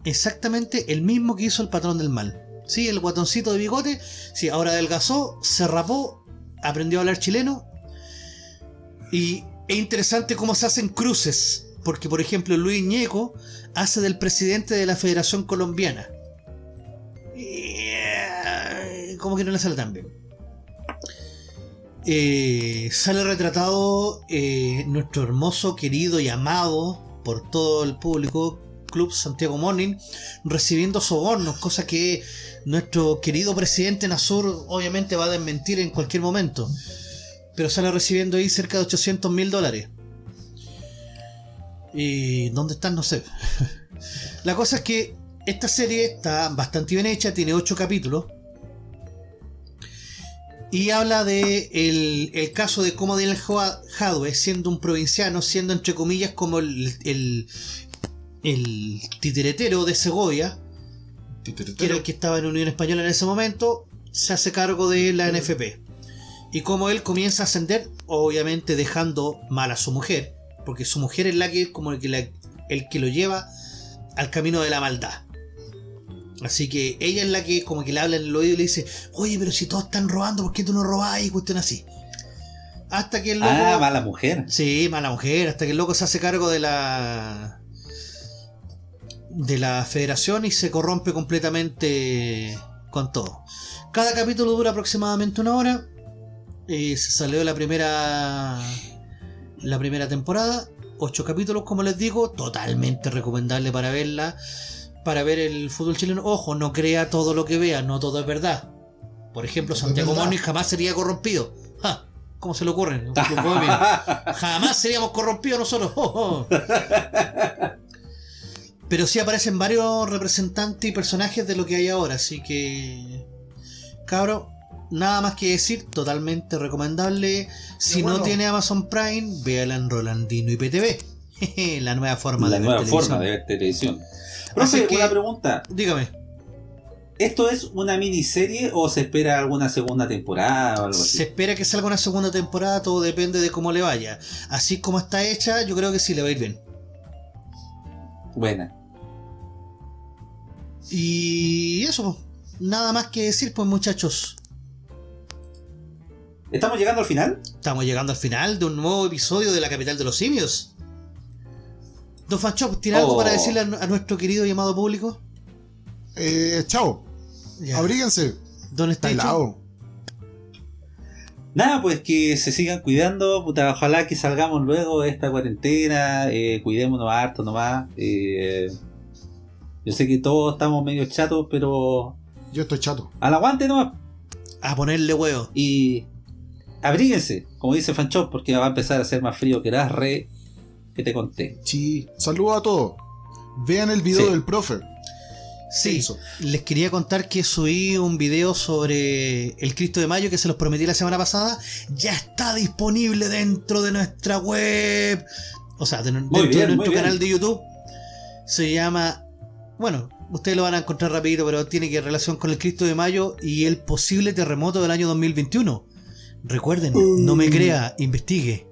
Exactamente el mismo que hizo el patrón del mal. Sí, el guatoncito de bigote. Sí, ahora adelgazó, se rapó, aprendió a hablar chileno. Y es interesante cómo se hacen cruces. Porque, por ejemplo, Luis Ñeco hace del presidente de la Federación Colombiana. Como que no le sale tan bien. Eh, sale retratado eh, nuestro hermoso, querido y amado por todo el público Club Santiago Morning recibiendo sobornos, cosa que nuestro querido presidente Nasur obviamente va a desmentir en cualquier momento. Pero sale recibiendo ahí cerca de 800 mil dólares. ¿Y dónde están? No sé. *laughs* La cosa es que esta serie está bastante bien hecha, tiene 8 capítulos. Y habla de el, el caso de cómo Daniel Jadwe, siendo un provinciano, siendo entre comillas como el, el, el titiretero de Segovia, que era el que estaba en Unión Española en ese momento, se hace cargo de la NFP. Y como él comienza a ascender, obviamente dejando mal a su mujer, porque su mujer es la que como el que, la- el que lo lleva al camino de la maldad. Así que ella es la que como que le habla en el oído y le dice, oye, pero si todos están robando, ¿por qué tú no robás? Y cuestión así. Hasta que el loco... Ah, mala mujer. Sí, mala mujer, hasta que el loco se hace cargo de la de la federación y se corrompe completamente con todo. Cada capítulo dura aproximadamente una hora. Eh, se salió la primera la primera temporada, ocho capítulos como les digo, totalmente recomendable para verla, para ver el fútbol chileno. Ojo, no crea todo lo que vea, no todo es verdad. Por ejemplo, Santiago. Moni jamás sería corrompido. Ja, ¿Cómo se le ocurre? *laughs* Jamás seríamos corrompidos nosotros. *laughs* Oh, oh. Pero sí aparecen varios representantes y personajes de lo que hay ahora, así que. Cabro, nada más que decir, totalmente recomendable. Si bueno. no tiene Amazon Prime, véala en Rolandino y PTV. *laughs* La nueva forma la de ver nueva televisión. forma de ver televisión. Profe, que- una pregunta. Dígame, ¿Esto es una miniserie o se espera alguna segunda temporada o algo así? se espera que salga una segunda temporada, todo depende de cómo le vaya. Así como está hecha, yo creo que sí le va a ir bien. Buena. Y eso, pues, nada más que decir, pues muchachos. ¿Estamos llegando al final? Estamos llegando al final de un nuevo episodio de La Capital de los Simios. Don Fanchop, ¿tiene algo Oh. para decirle a, a nuestro querido y amado público? eh, chao. Ya. Abríguense. Don Está helado. Nada, pues que se sigan cuidando, puta, ojalá que salgamos luego de esta cuarentena, eh, cuidémonos harto nomás. eh, yo sé que todos estamos medio chatos, pero Yo estoy chato. al aguante nomás. A ponerle huevo. Y abríguense, como dice Fanchop, porque va a empezar a hacer más frío que las re que te conté. Sí. Saludos a todos. Vean el video Sí. del profe. Sí, Eso. les quería contar que subí un video sobre el Cristo de Mayo que se los prometí la semana pasada. Ya está disponible dentro de nuestra web. O sea, de- dentro bien, de nuestro canal de YouTube. Se llama. Bueno, ustedes lo van a encontrar rapidito, pero tiene que relación con el Cristo de Mayo y el posible terremoto del año 2021. Recuerden, no me crea, investigue.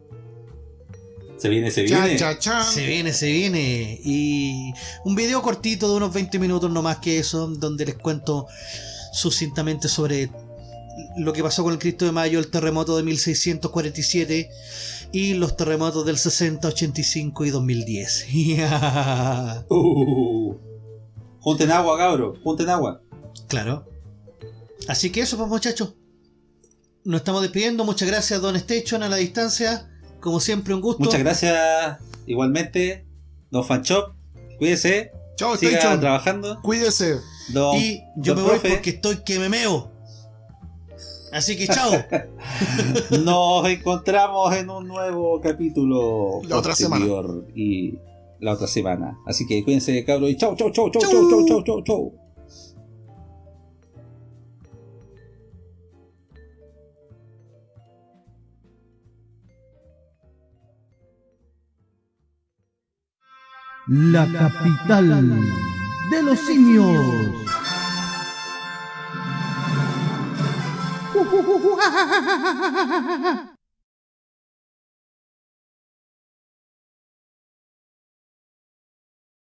Se viene, se Cha, viene. cha, cha. Se viene, se viene. Y un video cortito de unos 20 minutos, no más que eso, donde les cuento sucintamente sobre lo que pasó con el Cristo de Mayo, el terremoto de 1647 y los terremotos del 60, 85 y 2010. *laughs* Uh, junten agua, cabro, junten agua. claro. Así que eso, pues muchachos. Nos estamos despidiendo. Muchas gracias, Don Station, a la distancia. Como siempre, un gusto. Muchas gracias igualmente. Don Fanchop, cuídese. Chao, siga trabajando. Cuídese. Y yo me voy porque estoy que me meo. Así que chao. *laughs* Nos encontramos en un nuevo capítulo. La otra semana. Y la otra semana. Así que cuídense, cabros. Y chao, chao, chao, chao, chao, chao, chao, chao. La capital de los simios.